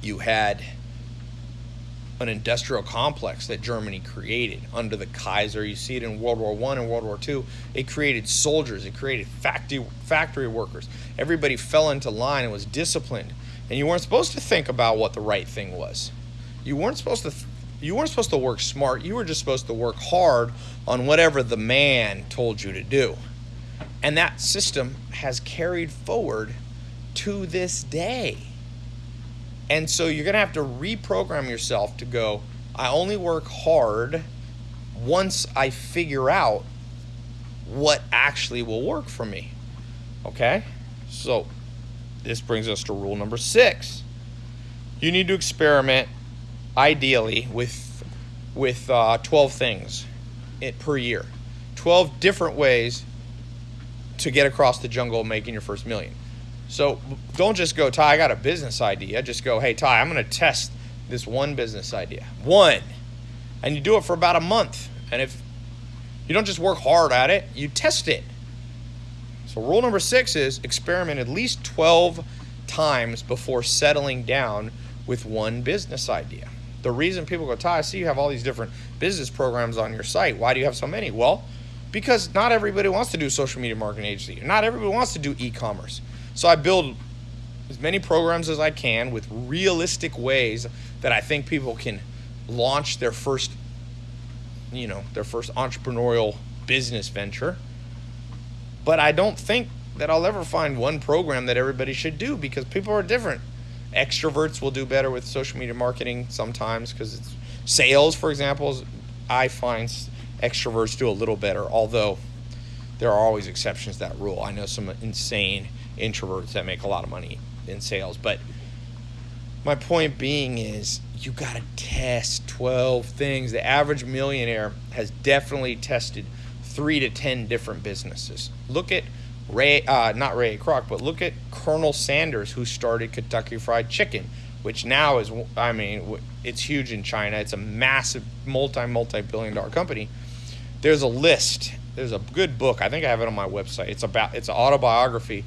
you had an industrial complex that Germany created under the Kaiser. You see it in World War One and World War Two. It created soldiers. It created factory factory workers. Everybody fell into line and was disciplined. And you weren't supposed to think about what the right thing was. You weren't supposed to. You weren't supposed to work smart. You were just supposed to work hard on whatever the man told you to do. And that system has carried forward to this day. And so you're going to have to reprogram yourself to go, I only work hard once I figure out what actually will work for me. Okay? So this brings us to rule number six. You need to experiment, ideally, with with uh, 12 things it, per year. 12 different ways to get across the jungle making your first million. So don't just go, Tai, I got a business idea. Just go, hey, Tai, I'm going to test this one business idea. One. And you do it for about a month. And if you don't just work hard at it, you test it. So rule number six is experiment at least 12 times before settling down with one business idea. The reason people go, Tai, I see you have all these different business programs on your site. Why do you have so many? Well, because not everybody wants to do social media marketing agency. Not everybody wants to do e-commerce. So I build as many programs as I can with realistic ways that I think people can launch their first, you know, their first entrepreneurial business venture. But I don't think that I'll ever find one program that everybody should do because people are different. Extroverts will do better with social media marketing sometimes because it's sales, for example. I find extroverts do a little better, although there are always exceptions to that rule. I know some insane introverts that make a lot of money in sales. But my point being is you got to test 12 things. The average millionaire has definitely tested three to 10 different businesses. Look at Ray, uh, not Ray Kroc, but look at Colonel Sanders, who started Kentucky Fried Chicken, which now is, I mean, it's huge in China. It's a massive, multi, multi billion dollar company. There's a list. There's a good book. I think I have it on my website. It's about, it's an autobiography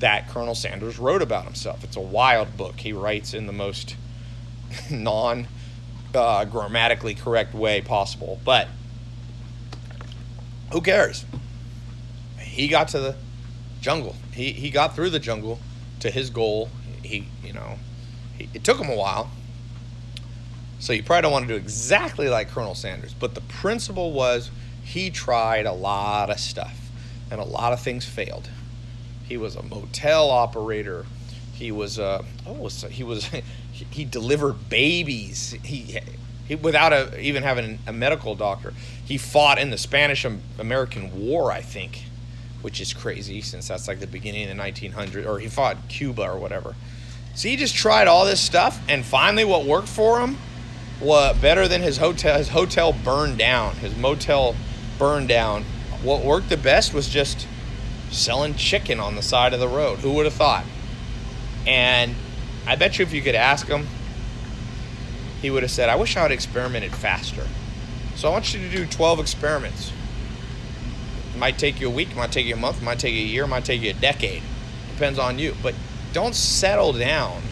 that Colonel Sanders wrote about himself. It's a wild book. He writes in the most non uh, grammatically correct way possible. But who cares? He got to the jungle. He, he got through the jungle to his goal. He, you know, he, it took him a while. So you probably don't want to do exactly like Colonel Sanders. But the principle was he tried a lot of stuff and a lot of things failed. He was a motel operator. He was uh, a oh he was he delivered babies. He, he without a, even having a medical doctor. He fought in the Spanish American War, I think, which is crazy since that's like the beginning of the 1900s. Or he fought Cuba or whatever. So he just tried all this stuff, and finally, what worked for him was better than his hotel. His hotel burned down. His motel burned down. What worked the best was just selling chicken on the side of the road. Who would have thought? And I bet you if you could ask him, he would have said, I wish I had experimented faster. So I want you to do 12 experiments. It might take you a week, might take you a month, might take you a year, might take you a decade. Depends on you. But don't settle down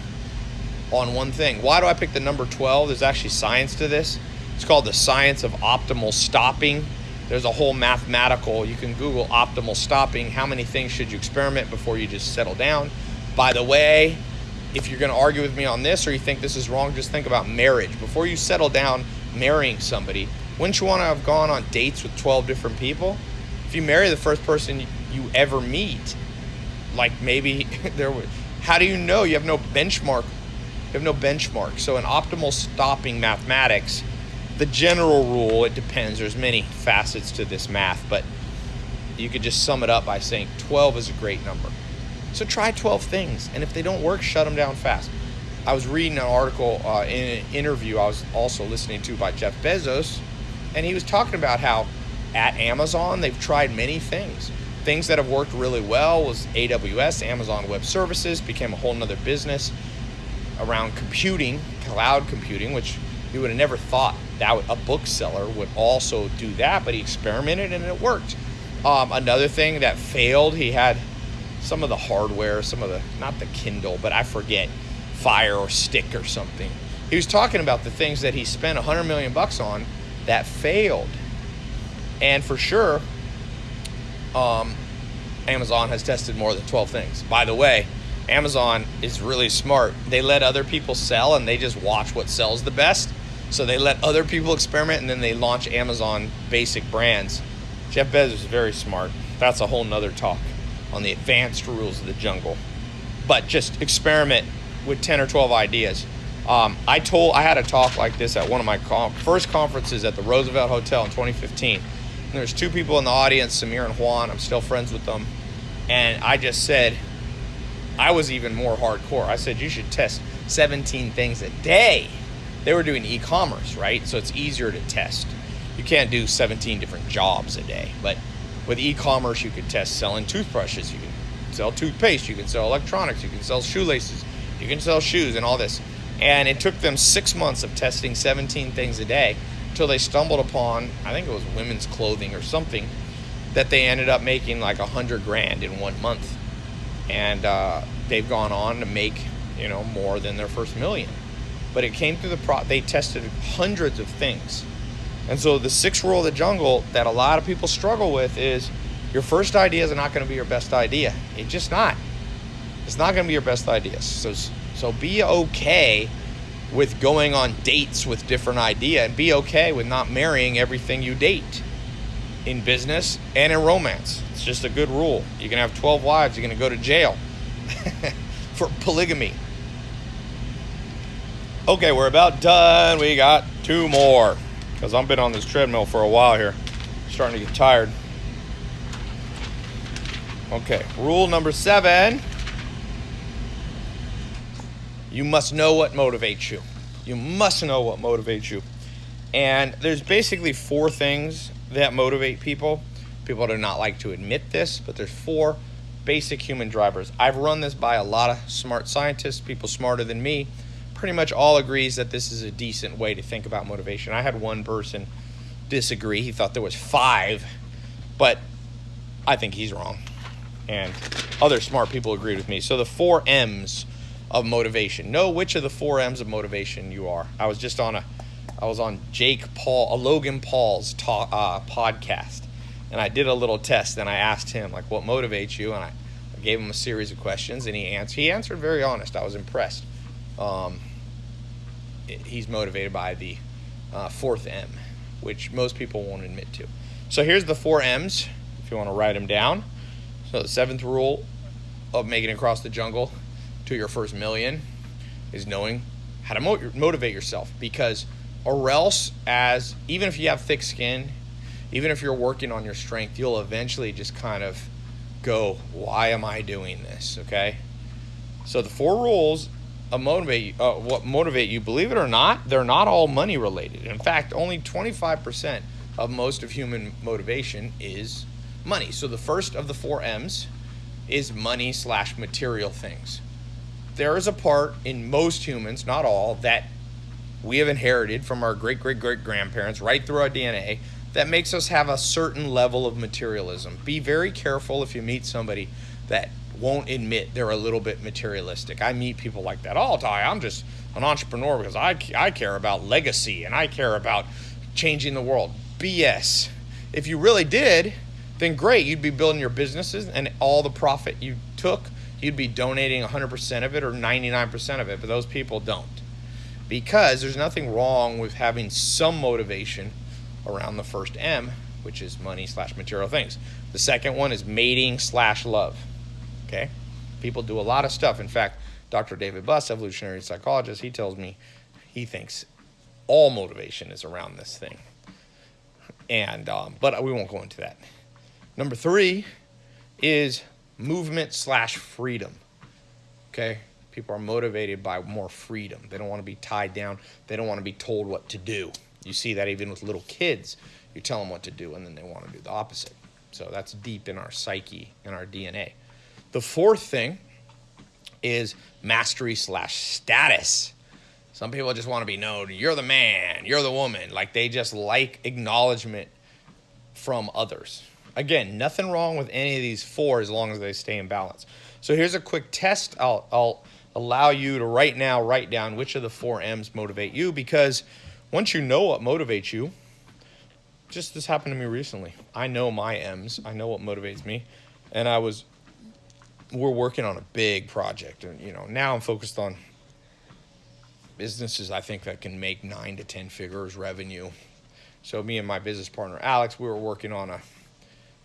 on one thing. Why do I pick the number 12? There's actually science to this. It's called the science of optimal stopping. There's a whole mathematical, you can Google optimal stopping. How many things should you experiment before you just settle down? By the way, if you're going to argue with me on this or you think this is wrong, just think about marriage. Before you settle down marrying somebody, wouldn't you want to have gone on dates with 12 different people? If you marry the first person you ever meet, like maybe there was, how do you know? You have no benchmark. You have no benchmark. So in optimal stopping mathematics, the general rule, it depends. There's many facets to this math, but you could just sum it up by saying 12 is a great number. So try 12 things, and if they don't work, shut them down fast. I was reading an article uh, in an interview I was also listening to by Jeff Bezos, and he was talking about how at Amazon they've tried many things. Things that have worked really well was AWS, Amazon Web Services, became a whole nother business around computing, cloud computing, which you would have never thought that a bookseller would also do that, but he experimented and it worked. Um, another thing that failed, he had some of the hardware, some of the, not the Kindle, but I forget, Fire or Stick or something. He was talking about the things that he spent 100 million bucks on that failed. And for sure, um, Amazon has tested more than 12 things. By the way, Amazon is really smart. They let other people sell and they just watch what sells the best. So they let other people experiment and then they launch Amazon basic brands. Jeff Bezos is very smart. That's a whole nother talk on the advanced rules of the jungle. But just experiment with 10 or 12 ideas. Um, I told I had a talk like this at one of my com- first conferences at the Roosevelt Hotel in 2015. And there's two people in the audience, Samir and Juan. I'm still friends with them, and I just said, I was even more hardcore. I said you should test 17 things a day. They were doing e-commerce, right? So it's easier to test. You can't do 17 different jobs a day, but with e-commerce, you could test selling toothbrushes. You can sell toothpaste. You can sell electronics. You can sell shoelaces. You can sell shoes and all this. And it took them six months of testing 17 things a day until they stumbled upon, I think it was women's clothing or something, that they ended up making like a hundred grand in one month. And uh, they've gone on to make, you know, more than their first million. But it came through the pro, they tested hundreds of things. And so the sixth rule of the jungle that a lot of people struggle with is your first idea is not going to be your best idea. It's just not. It's not going to be your best idea. So so be okay with going on dates with different idea and be okay with not marrying everything you date in business and in romance. It's just a good rule. You can have 12 wives, you're going to go to jail for polygamy. Okay, we're about done. We got two more because I've been on this treadmill for a while here. starting to get tired. Okay, rule number seven you must know what motivates you. You must know what motivates you. And there's basically four things that motivate people. People do not like to admit this, but there's four basic human drivers. I've run this by a lot of smart scientists, people smarter than me. Pretty much all agrees that this is a decent way to think about motivation. I had one person disagree. He thought there was five, but I think he's wrong. And other smart people agreed with me. So the four M's of motivation. Know which of the four M's of motivation you are. I was just on a, I was on Jake Paul, a Logan Paul's talk, uh, podcast, and I did a little test. And I asked him like, what motivates you? And I, I gave him a series of questions, and he answered. He answered very honest. I was impressed. Um, he's motivated by the uh, fourth M, which most people won't admit to. So here's the four M's. If you want to write them down. So the seventh rule of making it across the jungle to your first million is knowing how to mo- motivate yourself. Because or else as even if you have thick skin even if you're working on your strength you'll eventually just kind of go why am i doing this? Okay? So the four rules of motivate uh, what motivate you believe it or not they're not all money related. In fact only 25% of most of human motivation is money. So the first of the four m's is money slash material things there is a part in most humans, not all, that we have inherited from our great great great grandparents right through our DNA that makes us have a certain level of materialism. Be very careful if you meet somebody that won't admit they're a little bit materialistic. I meet people like that all the time. I'm just an entrepreneur because I, I care about legacy and I care about changing the world. BS. If you really did, then great. You'd be building your businesses and all the profit you took you'd be donating 100% of it or 99% of it, but those people don't. Because there's nothing wrong with having some motivation around the first M, which is money slash material things. The second one is mating slash love. Okay? People do a lot of stuff. In fact, Dr. David Buss, evolutionary psychologist, he tells me he thinks all motivation is around this thing. And um, but we won't go into that. Number three is movement slash freedom. Okay? People are motivated by more freedom. They don't want to be tied down, they don't want to be told what to do. You see that even with little kids. You tell them what to do, and then they want to do the opposite. So that's deep in our psyche, in our DNA. The fourth thing is mastery slash status. Some people just want to be known. You're the man. You're the woman. Like they just like acknowledgement from others. Again, nothing wrong with any of these four as long as they stay in balance. So here's a quick test. I'll, I'll allow you to right now write down which of the four M's motivate you because once you know what motivates you, just this happened to me recently. I know my M's. I know what motivates me, and I was. We're working on a big project, and you know now I'm focused on businesses I think that can make nine to ten figures revenue. So me and my business partner Alex, we were working on a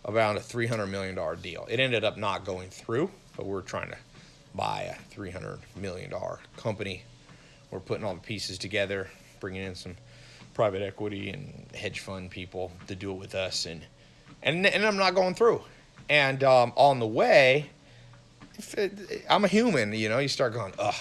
about a three hundred million dollar deal. It ended up not going through, but we we're trying to buy a three hundred million dollar company. We're putting all the pieces together, bringing in some private equity and hedge fund people to do it with us, and and and I'm not going through. And um, on the way, it, I'm a human, you know. You start going, ugh,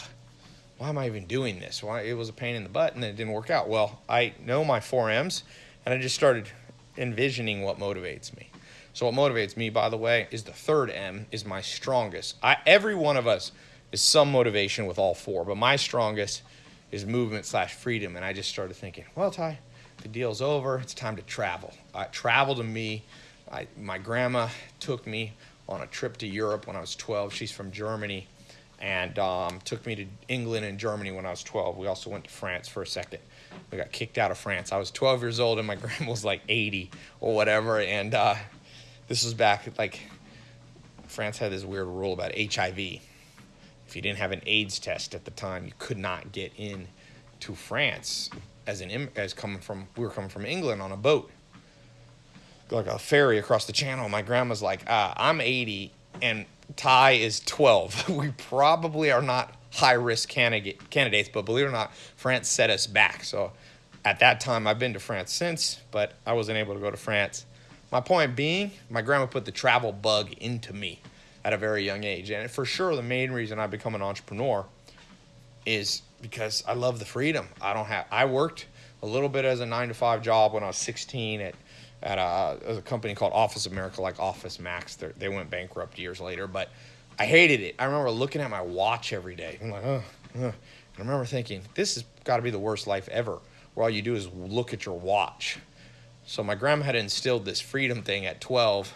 why am I even doing this? Why it was a pain in the butt, and it didn't work out. Well, I know my four M's, and I just started envisioning what motivates me. So what motivates me, by the way, is the third M is my strongest. I, every one of us is some motivation with all four, but my strongest is movement slash freedom. And I just started thinking, well, Tai, the deal's over. It's time to travel. Travel to me. I, my grandma took me on a trip to Europe when I was 12. She's from Germany and um, took me to England and Germany when I was 12. We also went to France for a second. We got kicked out of France. I was 12 years old and my grandma was like 80 or whatever. And uh, this was back like France had this weird rule about HIV if you didn't have an AIDS test at the time, you could not get in to France as an as coming from we were coming from England on a boat, like a ferry across the channel. My grandma's like, ah, I'm 80 and Tai is 12. we probably are not high risk candidate candidates, but believe it or not, France set us back. So at that time, I've been to France since, but I wasn't able to go to France. My point being, my grandma put the travel bug into me at a very young age. And for sure, the main reason I become an entrepreneur is because I love the freedom. I don't have. I worked a little bit as a nine to five job when I was 16 at at a, a company called Office America, like Office Max. They're, they went bankrupt years later, but I hated it. I remember looking at my watch every day. I'm like, oh, oh. I remember thinking, this has got to be the worst life ever, where all you do is look at your watch. So my grandma had instilled this freedom thing at 12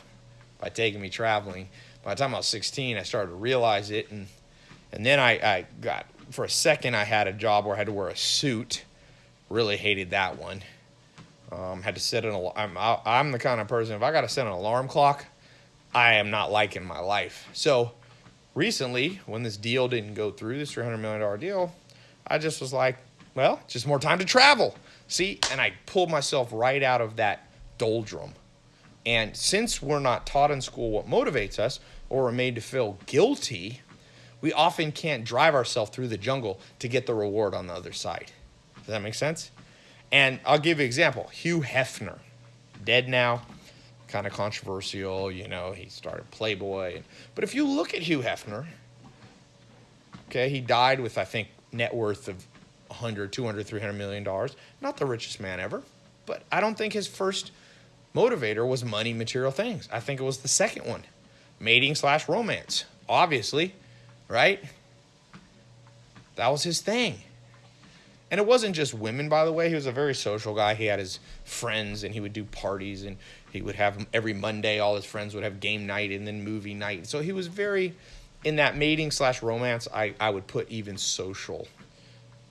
by taking me traveling by the time I was 16, I started to realize it, and and then I, I got for a second I had a job where I had to wear a suit. Really hated that one. Um, had to set an alarm. I'm, I'm the kind of person if I got to set an alarm clock, I am not liking my life. So recently, when this deal didn't go through, this 300 million dollar deal, I just was like, well, just more time to travel. See, and I pulled myself right out of that doldrum and since we're not taught in school what motivates us, or we're made to feel guilty, we often can't drive ourselves through the jungle to get the reward on the other side. Does that make sense? And I'll give you an example. Hugh Hefner, dead now, kind of controversial, you know, he started Playboy. But if you look at Hugh Hefner, okay, he died with, I think, net worth of 100, 200, 300 million dollars. Not the richest man ever, but I don't think his first motivator was money, material things. I think it was the second one mating slash romance, obviously, right? That was his thing. And it wasn't just women, by the way. He was a very social guy. He had his friends and he would do parties and he would have every Monday, all his friends would have game night and then movie night. So he was very, in that mating slash romance, I, I would put even social,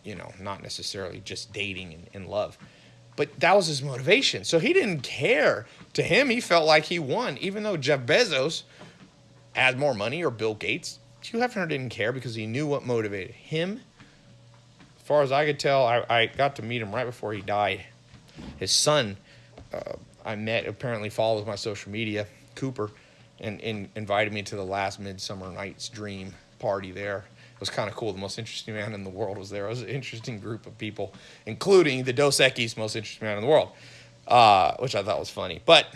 you know, not necessarily just dating and, love. But that was his motivation. So he didn't care. To him, he felt like he won, even though Jeff Bezos had more money or Bill Gates. Hugh Hefner didn't care because he knew what motivated him. As far as I could tell, I, I got to meet him right before he died. His son, uh, I met, apparently follows my social media, Cooper, and, and invited me to the last Midsummer Night's Dream party there was kind of cool. The most interesting man in the world was there. It was an interesting group of people, including the Dos Equis most interesting man in the world, uh, which I thought was funny. But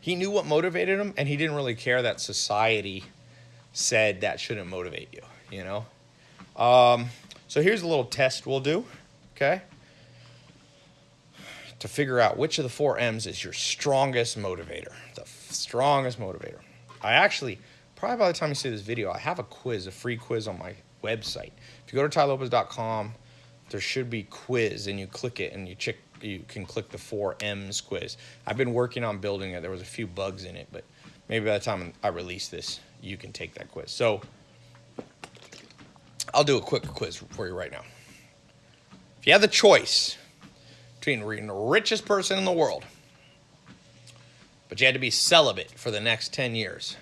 he knew what motivated him, and he didn't really care that society said that shouldn't motivate you. You know. Um, so here's a little test we'll do. Okay. To figure out which of the four M's is your strongest motivator, the strongest motivator. I actually, probably by the time you see this video, I have a quiz, a free quiz on my website. If you go to tailopez.com, there should be quiz, and you click it, and you check. You can click the four M's quiz. I've been working on building it. There was a few bugs in it, but maybe by the time I release this, you can take that quiz. So I'll do a quick quiz for you right now. If you had the choice between being the richest person in the world, but you had to be celibate for the next 10 years,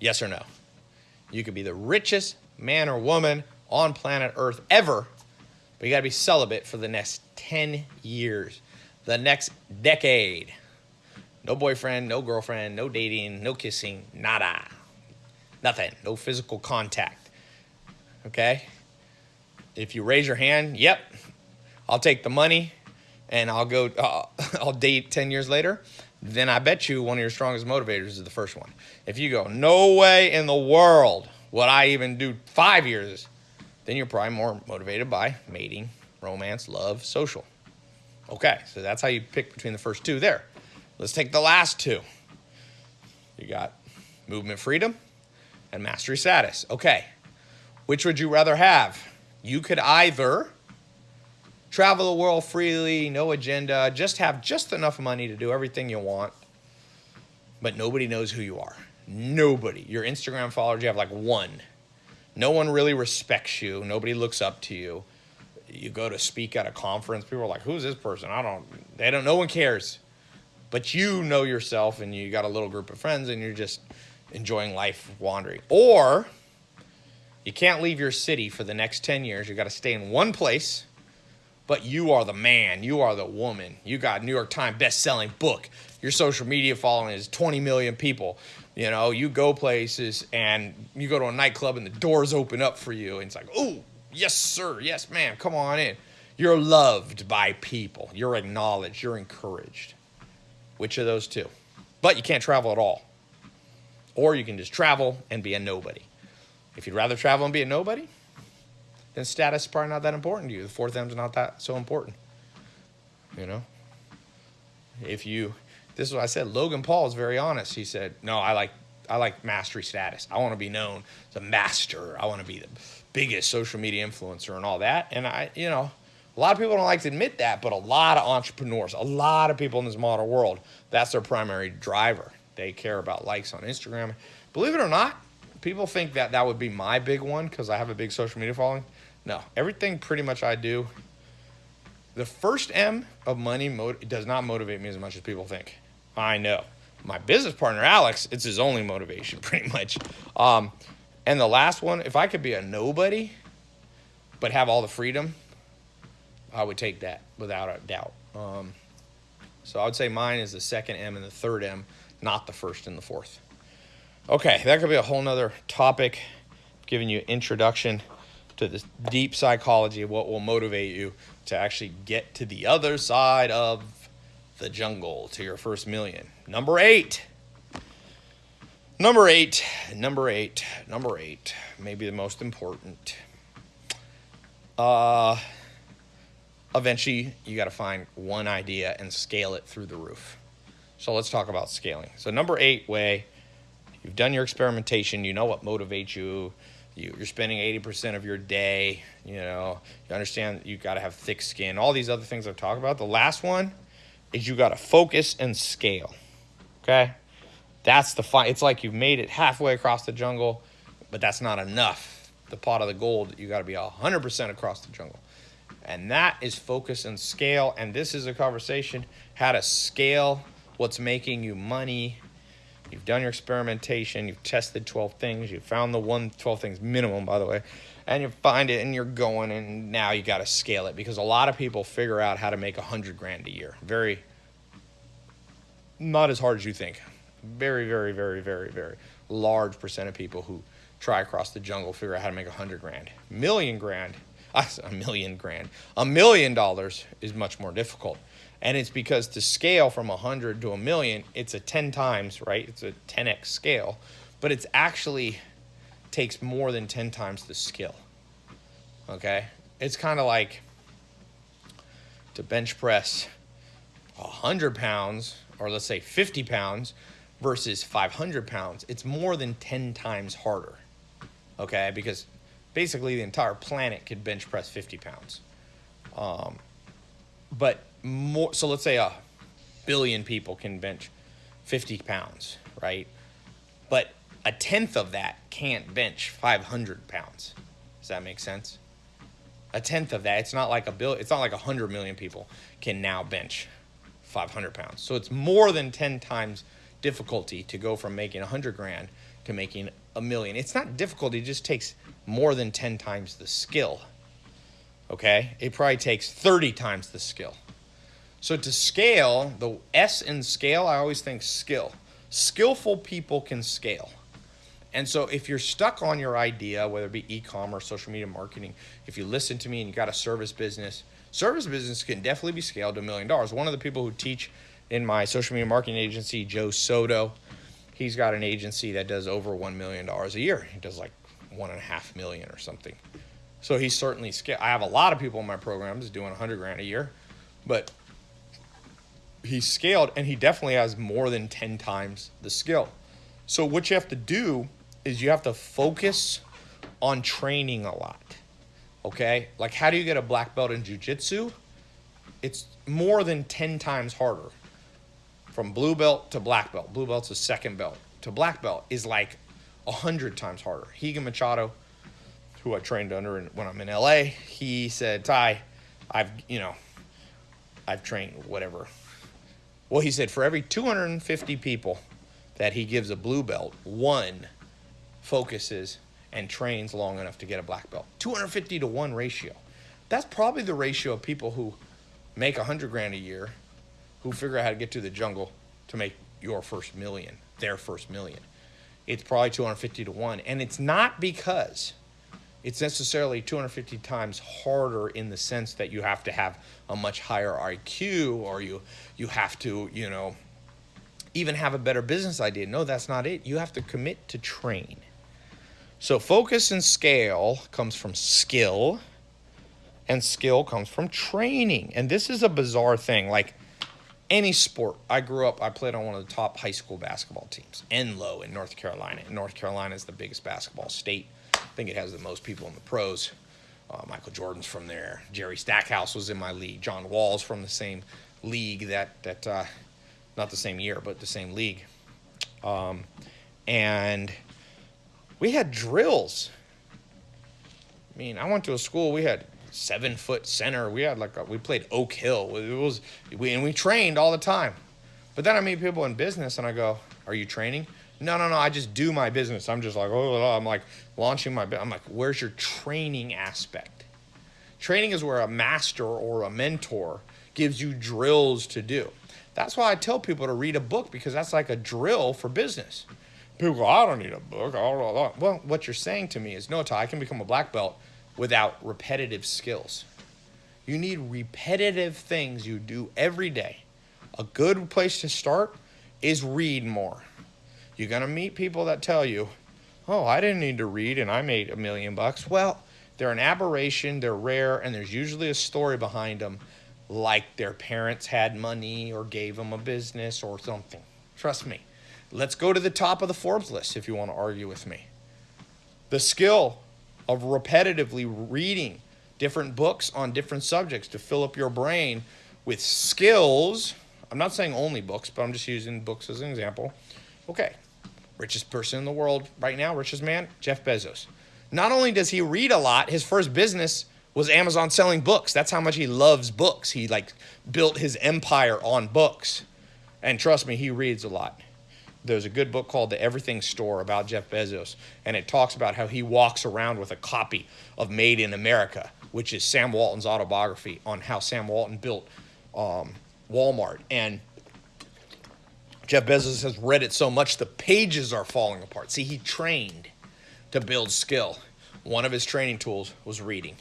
yes or no? You could be the richest man or woman on planet Earth ever, but you got to be celibate for the next 10 years, the next decade. No boyfriend, no girlfriend, no dating, no kissing, nada. Nothing. No physical contact. Okay? If you raise your hand, yep, I'll take the money and I'll go, uh, I'll date 10 years later. Then I bet you one of your strongest motivators is the first one. If you go, no way in the world would I even do five years, then you're probably more motivated by mating, romance, love, social. Okay, so that's how you pick between the first two there. Let's take the last two. You got movement freedom and mastery status. Okay, which would you rather have? You could either travel the world freely, no agenda, just have just enough money to do everything you want, but nobody knows who you are. Nobody. Your Instagram followers, you have like one. No one really respects you. Nobody looks up to you. You go to speak at a conference, people are like, "Who's this person?" I don't. They don't. No one cares. But you know yourself, and you got a little group of friends, and you're just enjoying life, wandering. Or you can't leave your city for the next ten years. You got to stay in one place. But you are the man. You are the woman. You got New York Times best-selling book. Your social media following is 20 million people. You know, you go places and you go to a nightclub and the doors open up for you. And it's like, oh, yes, sir. Yes, ma'am. Come on in. You're loved by people. You're acknowledged. You're encouraged. Which of those two? But you can't travel at all. Or you can just travel and be a nobody. If you'd rather travel and be a nobody, then status is probably not that important to you. The fourth M's not that so important. You know? If you this is what I said. Logan Paul is very honest. He said, "No, I like I like mastery status. I want to be known as a master. I want to be the biggest social media influencer and all that." And I, you know, a lot of people don't like to admit that, but a lot of entrepreneurs, a lot of people in this modern world, that's their primary driver. They care about likes on Instagram. Believe it or not, people think that that would be my big one because I have a big social media following. No, everything pretty much I do. The first M of money does not motivate me as much as people think. I know. My business partner, Alex, it's his only motivation, pretty much. Um, and the last one, if I could be a nobody, but have all the freedom, I would take that without a doubt. Um, so I would say mine is the second M and the third M, not the first and the fourth. Okay, that could be a whole nother topic, giving you introduction to this deep psychology of what will motivate you to actually get to the other side of the jungle to your first million. Number eight. Number eight, number eight, number eight, maybe the most important. Uh, eventually, you got to find one idea and scale it through the roof. So let's talk about scaling. So number eight way, you've done your experimentation. You know what motivates you. You you're spending 80% of your day. You know, you understand you got to have thick skin. All these other things I've talked about. The last one is you got to focus and scale. Okay? That's the fight. It's like you've made it halfway across the jungle, but that's not enough. The pot of the gold, you got to be 100% across the jungle. And that is focus and scale. And this is a conversation how to scale what's making you money. You've done your experimentation, you've tested 12 things, you found the one 12 things minimum, by the way, and you find it and you're going, and now you got to scale it because a lot of people figure out how to make a 100 grand a year. Very, not as hard as you think. Very, very, very, very, very large percent of people who try across the jungle figure out how to make a 100 grand. Million grand, a million grand, a million dollars is much more difficult. And it's because to scale from 100 to a million, it's a 10 times, right? It's a 10x scale, but it's actually takes more than 10 times the skill. Okay? It's kind of like to bench press 100 pounds, or let's say 50 pounds, versus 500 pounds. It's more than 10 times harder. Okay? Because basically the entire planet could bench press 50 pounds. Um, but more, so let's say a billion people can bench 50 pounds, right? But a tenth of that can't bench 500 pounds. Does that make sense? A tenth of that. It's not like a bill. It's not like a hundred million people can now bench 500 pounds. So it's more than 10 times difficulty to go from making 100 grand to making a million. It's not difficult. It just takes more than 10 times the skill. Okay? It probably takes 30 times the skill. So to scale, the S in scale, I always think skill. Skillful people can scale. And so if you're stuck on your idea, whether it be e-commerce, social media marketing, if you listen to me and you got a service business, service business can definitely be scaled to a million dollars. One of the people who teach in my social media marketing agency, Joe Soto, he's got an agency that does over $1 million a year. He does like one and a half million or something. So he's certainly scaled. I have a lot of people in my programs doing 100 grand a year, but he's scaled and he definitely has more than 10 times the skill. So what you have to do is you have to focus on training a lot. Okay? Like how do you get a black belt in jiu-jitsu? It's more than 10 times harder. From blue belt to black belt. Blue belt's a second belt. To black belt is like 100 times harder. Rigan Machado, who I trained under when I'm in LA, he said, "Tai, I've, you know, I've trained whatever well, he said for every 250 people that he gives a blue belt, one focuses and trains long enough to get a black belt. 250 to 1 ratio. That's probably the ratio of people who make 100 grand a year who figure out how to get to the jungle to make your first million, their first million. It's probably 250 to 1. And it's not because it's necessarily 250 times harder in the sense that you have to have a much higher IQ or you you have to, you know, even have a better business idea. No, that's not it. You have to commit to train. So focus and scale comes from skill and skill comes from training. And this is a bizarre thing. Like any sport, I grew up, I played on one of the top high school basketball teams, Enloe in North Carolina. North Carolina is the biggest basketball state think it has the most people in the pros. Uh, Michael Jordan's from there. Jerry Stackhouse was in my league. John Wall's from the same league that that uh, not the same year, but the same league. Um, and we had drills. I mean, I went to a school. We had seven foot center. We had like a, we played Oak Hill. It was we and we trained all the time. But then I meet people in business and I go, "Are you training?" No, no, no. I just do my business. I'm just like, oh, I'm like launching my. I'm like, where's your training aspect? Training is where a master or a mentor gives you drills to do. That's why I tell people to read a book because that's like a drill for business. People go, I don't need a book. Well, what you're saying to me is, no, Tai, I can become a black belt without repetitive skills. You need repetitive things you do every day. A good place to start is read more. You're going to meet people that tell you, oh, I didn't need to read and I made a million bucks. Well, they're an aberration, they're rare, and there's usually a story behind them, like their parents had money or gave them a business or something. Trust me. Let's go to the top of the Forbes list if you want to argue with me. The skill of repetitively reading different books on different subjects to fill up your brain with skills. I'm not saying only books, but I'm just using books as an example. Okay, richest person in the world right now, richest man, Jeff Bezos. Not only does he read a lot, his first business was Amazon selling books. That's how much he loves books. He like built his empire on books. And trust me, he reads a lot. There's a good book called The Everything Store about Jeff Bezos, and it talks about how he walks around with a copy of Made in America, which is Sam Walton's autobiography on how Sam Walton built um, Walmart. And Jeff Bezos has read it so much the pages are falling apart. See, he trained to build skill. One of his training tools was reading.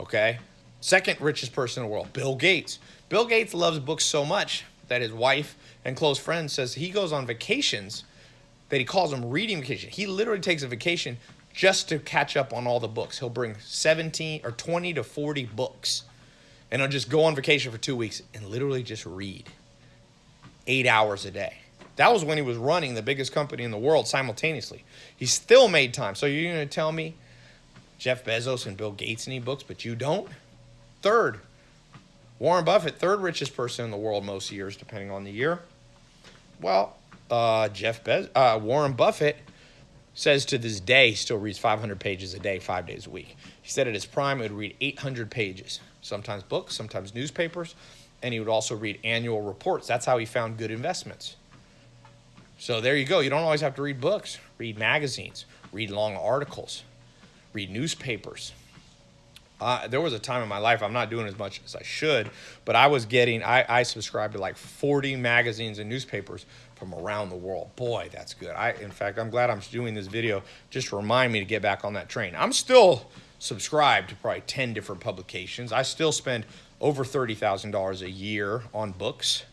Okay? Second richest person in the world, Bill Gates. Bill Gates loves books so much that his wife and close friend says he goes on vacations that he calls them reading vacation. He literally takes a vacation just to catch up on all the books. He'll bring 17 or 20 to 40 books and he'll just go on vacation for two weeks and literally just read eight hours a day. That was when he was running the biggest company in the world simultaneously. He still made time. So you're going to tell me Jeff Bezos and Bill Gates need books, but you don't? Third, Warren Buffett, third richest person in the world most years, depending on the year. Well, uh, Jeff Bez- uh, Warren Buffett says to this day he still reads 500 pages a day, five days a week. He said at his prime he would read 800 pages, sometimes books, sometimes newspapers, and he would also read annual reports. That's how he found good investments. So there you go. You don't always have to read books. Read magazines, read long articles, read newspapers. Uh, there was a time in my life I'm not doing as much as I should, but I was getting I, I subscribed to like 40 magazines and newspapers from around the world. Boy, that's good. I in fact I'm glad I'm doing this video just to remind me to get back on that train. I'm still subscribed to probably 10 different publications. I still spend over $30,000 a year on books,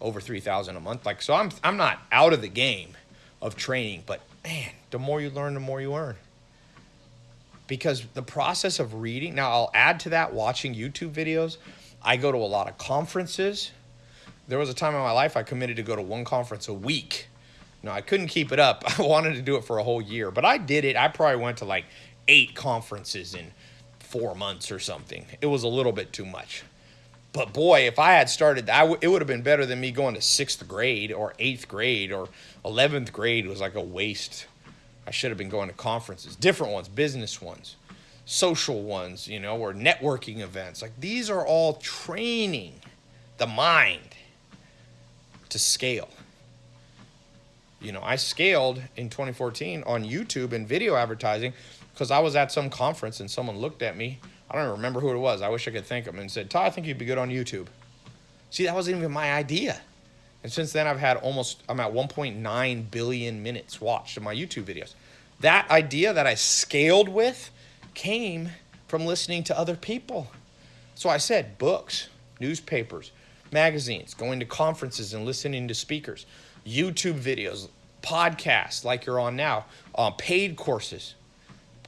over 3,000 a month. Like so I'm I'm not out of the game of training, but man, the more you learn, the more you earn. Because the process of reading now i'll add to that watching youtube videos. I go to a lot of conferences. There was a time in my life i committed to go to one conference a week. No i couldn't keep it up. I wanted to do it for a whole year but i did it. I probably went to like eight conferences in four months or something it was a little bit too much but boy if i had started I w- it would have been better than me going to sixth grade or eighth grade or 11th grade was like a waste I should have been going to conferences, different ones, business ones, social ones, you know, or networking events. Like these are all training the mind to scale. You know, I scaled in 2014 on YouTube and video advertising because I was at some conference and someone looked at me. I don't even remember who it was. I wish I could thank him and said, Todd, I think you'd be good on YouTube. See, that wasn't even my idea. And since then, I've had almost, I'm at 1.9 billion minutes watched in my YouTube videos. That idea that I scaled with came from listening to other people. So I said books, newspapers, magazines, going to conferences and listening to speakers, YouTube videos, podcasts like you're on now, uh, paid courses,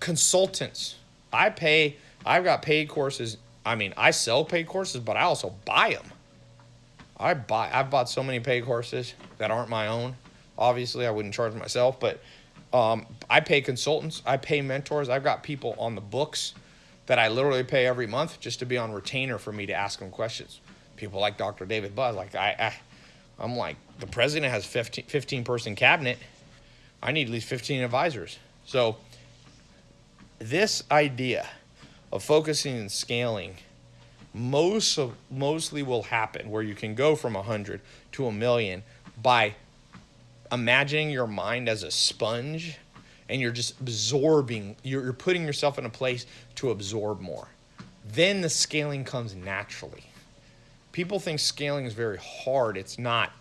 consultants. I pay, I've got paid courses. I mean, I sell paid courses, but I also buy them. I buy I've bought so many paid courses that aren't my own. Obviously, I wouldn't charge myself, but um, I pay consultants, I pay mentors. I've got people on the books that I literally pay every month just to be on retainer for me to ask them questions. People like Dr. David Buss, like I, I I'm like the president has 15, 15 person cabinet. I need at least 15 advisors. So this idea of focusing and scaling most of mostly will happen where you can go from hundred to a million by imagining your mind as a sponge and you're just absorbing you're, you're putting yourself in a place to absorb more. Then the scaling comes naturally. People think scaling is very hard. It's not.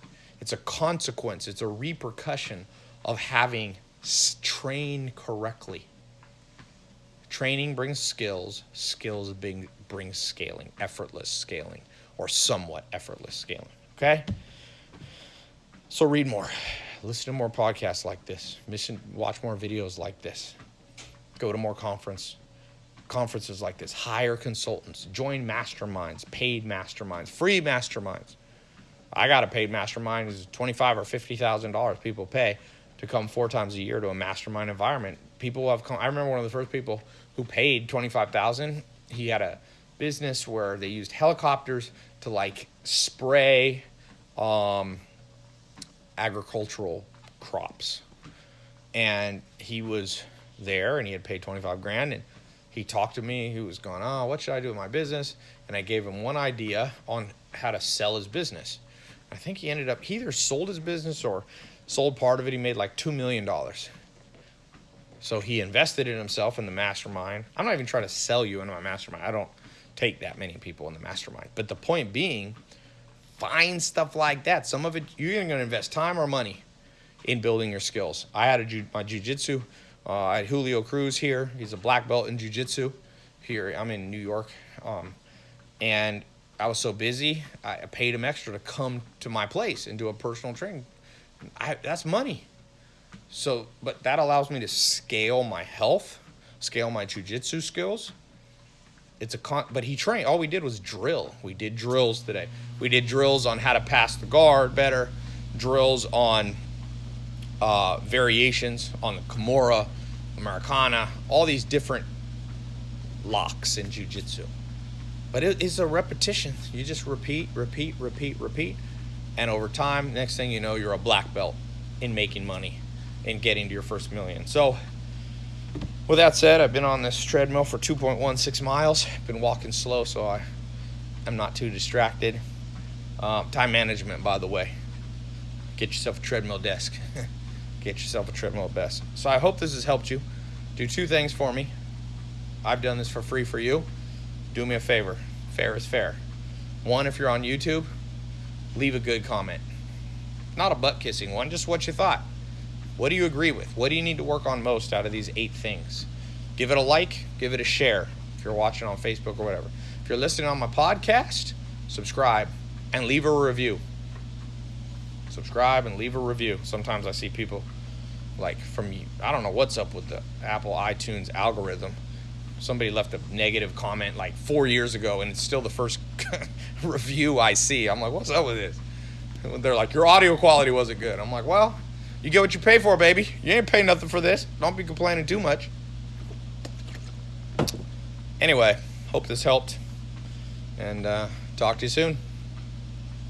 It's a consequence. It's a repercussion of having trained correctly training brings skills skills bring, scaling effortless scaling or somewhat effortless scaling okay? So read more listen to more podcasts like this mission watch more videos like this go to more conference conferences like this hire consultants join masterminds paid masterminds free masterminds. I got a paid mastermind is 25 or 50 thousand dollars people pay to come four times a year to a mastermind environment people have come i remember one of the first people who paid 25000 he had a business where they used helicopters to like spray um, agricultural crops. And he was there and he had paid 25 grand and he talked to me. He was going, Oh, what should I do with my business? And I gave him one idea on how to sell his business. I think he ended up, he either sold his business or sold part of it. He made like $2 million. So he invested in himself in the mastermind. I'm not even trying to sell you into my mastermind. I don't take that many people in the mastermind. But the point being, find stuff like that. Some of it you're going to invest time or money in building your skills. I had a my jujitsu. Uh, I had Julio Cruz here. He's a black belt in jujitsu. here. I'm in New York, um, and I was so busy. I paid him extra to come to my place and do a personal training. I, that's money. So, but that allows me to scale my health, scale my jujitsu skills. It's a con, but he trained. All we did was drill. We did drills today. We did drills on how to pass the guard better, drills on uh, variations on the Kimura, Americana, all these different locks in jujitsu. But it is a repetition. You just repeat, repeat, repeat, repeat. And over time, next thing you know, you're a black belt in making money and getting to your first million. So, with that said, I've been on this treadmill for 2.16 miles. Been walking slow, so I am not too distracted. Um, time management, by the way. Get yourself a treadmill desk. Get yourself a treadmill desk. So I hope this has helped you. Do two things for me. I've done this for free for you. Do me a favor. Fair is fair. One, if you're on YouTube, leave a good comment. Not a butt kissing one, just what you thought. What do you agree with? What do you need to work on most out of these eight things? Give it a like, give it a share if you're watching on Facebook or whatever. If you're listening on my podcast, subscribe and leave a review. Subscribe and leave a review. Sometimes I see people like from I don't know what's up with the Apple iTunes algorithm. Somebody left a negative comment like four years ago, and it's still the first review I see. I'm like, what's up with this? They're like, your audio quality wasn't good. I'm like, well, you get what you pay for, baby. You ain't paying nothing for this. Don't be complaining too much. Anyway, hope this helped. And uh, talk to you soon.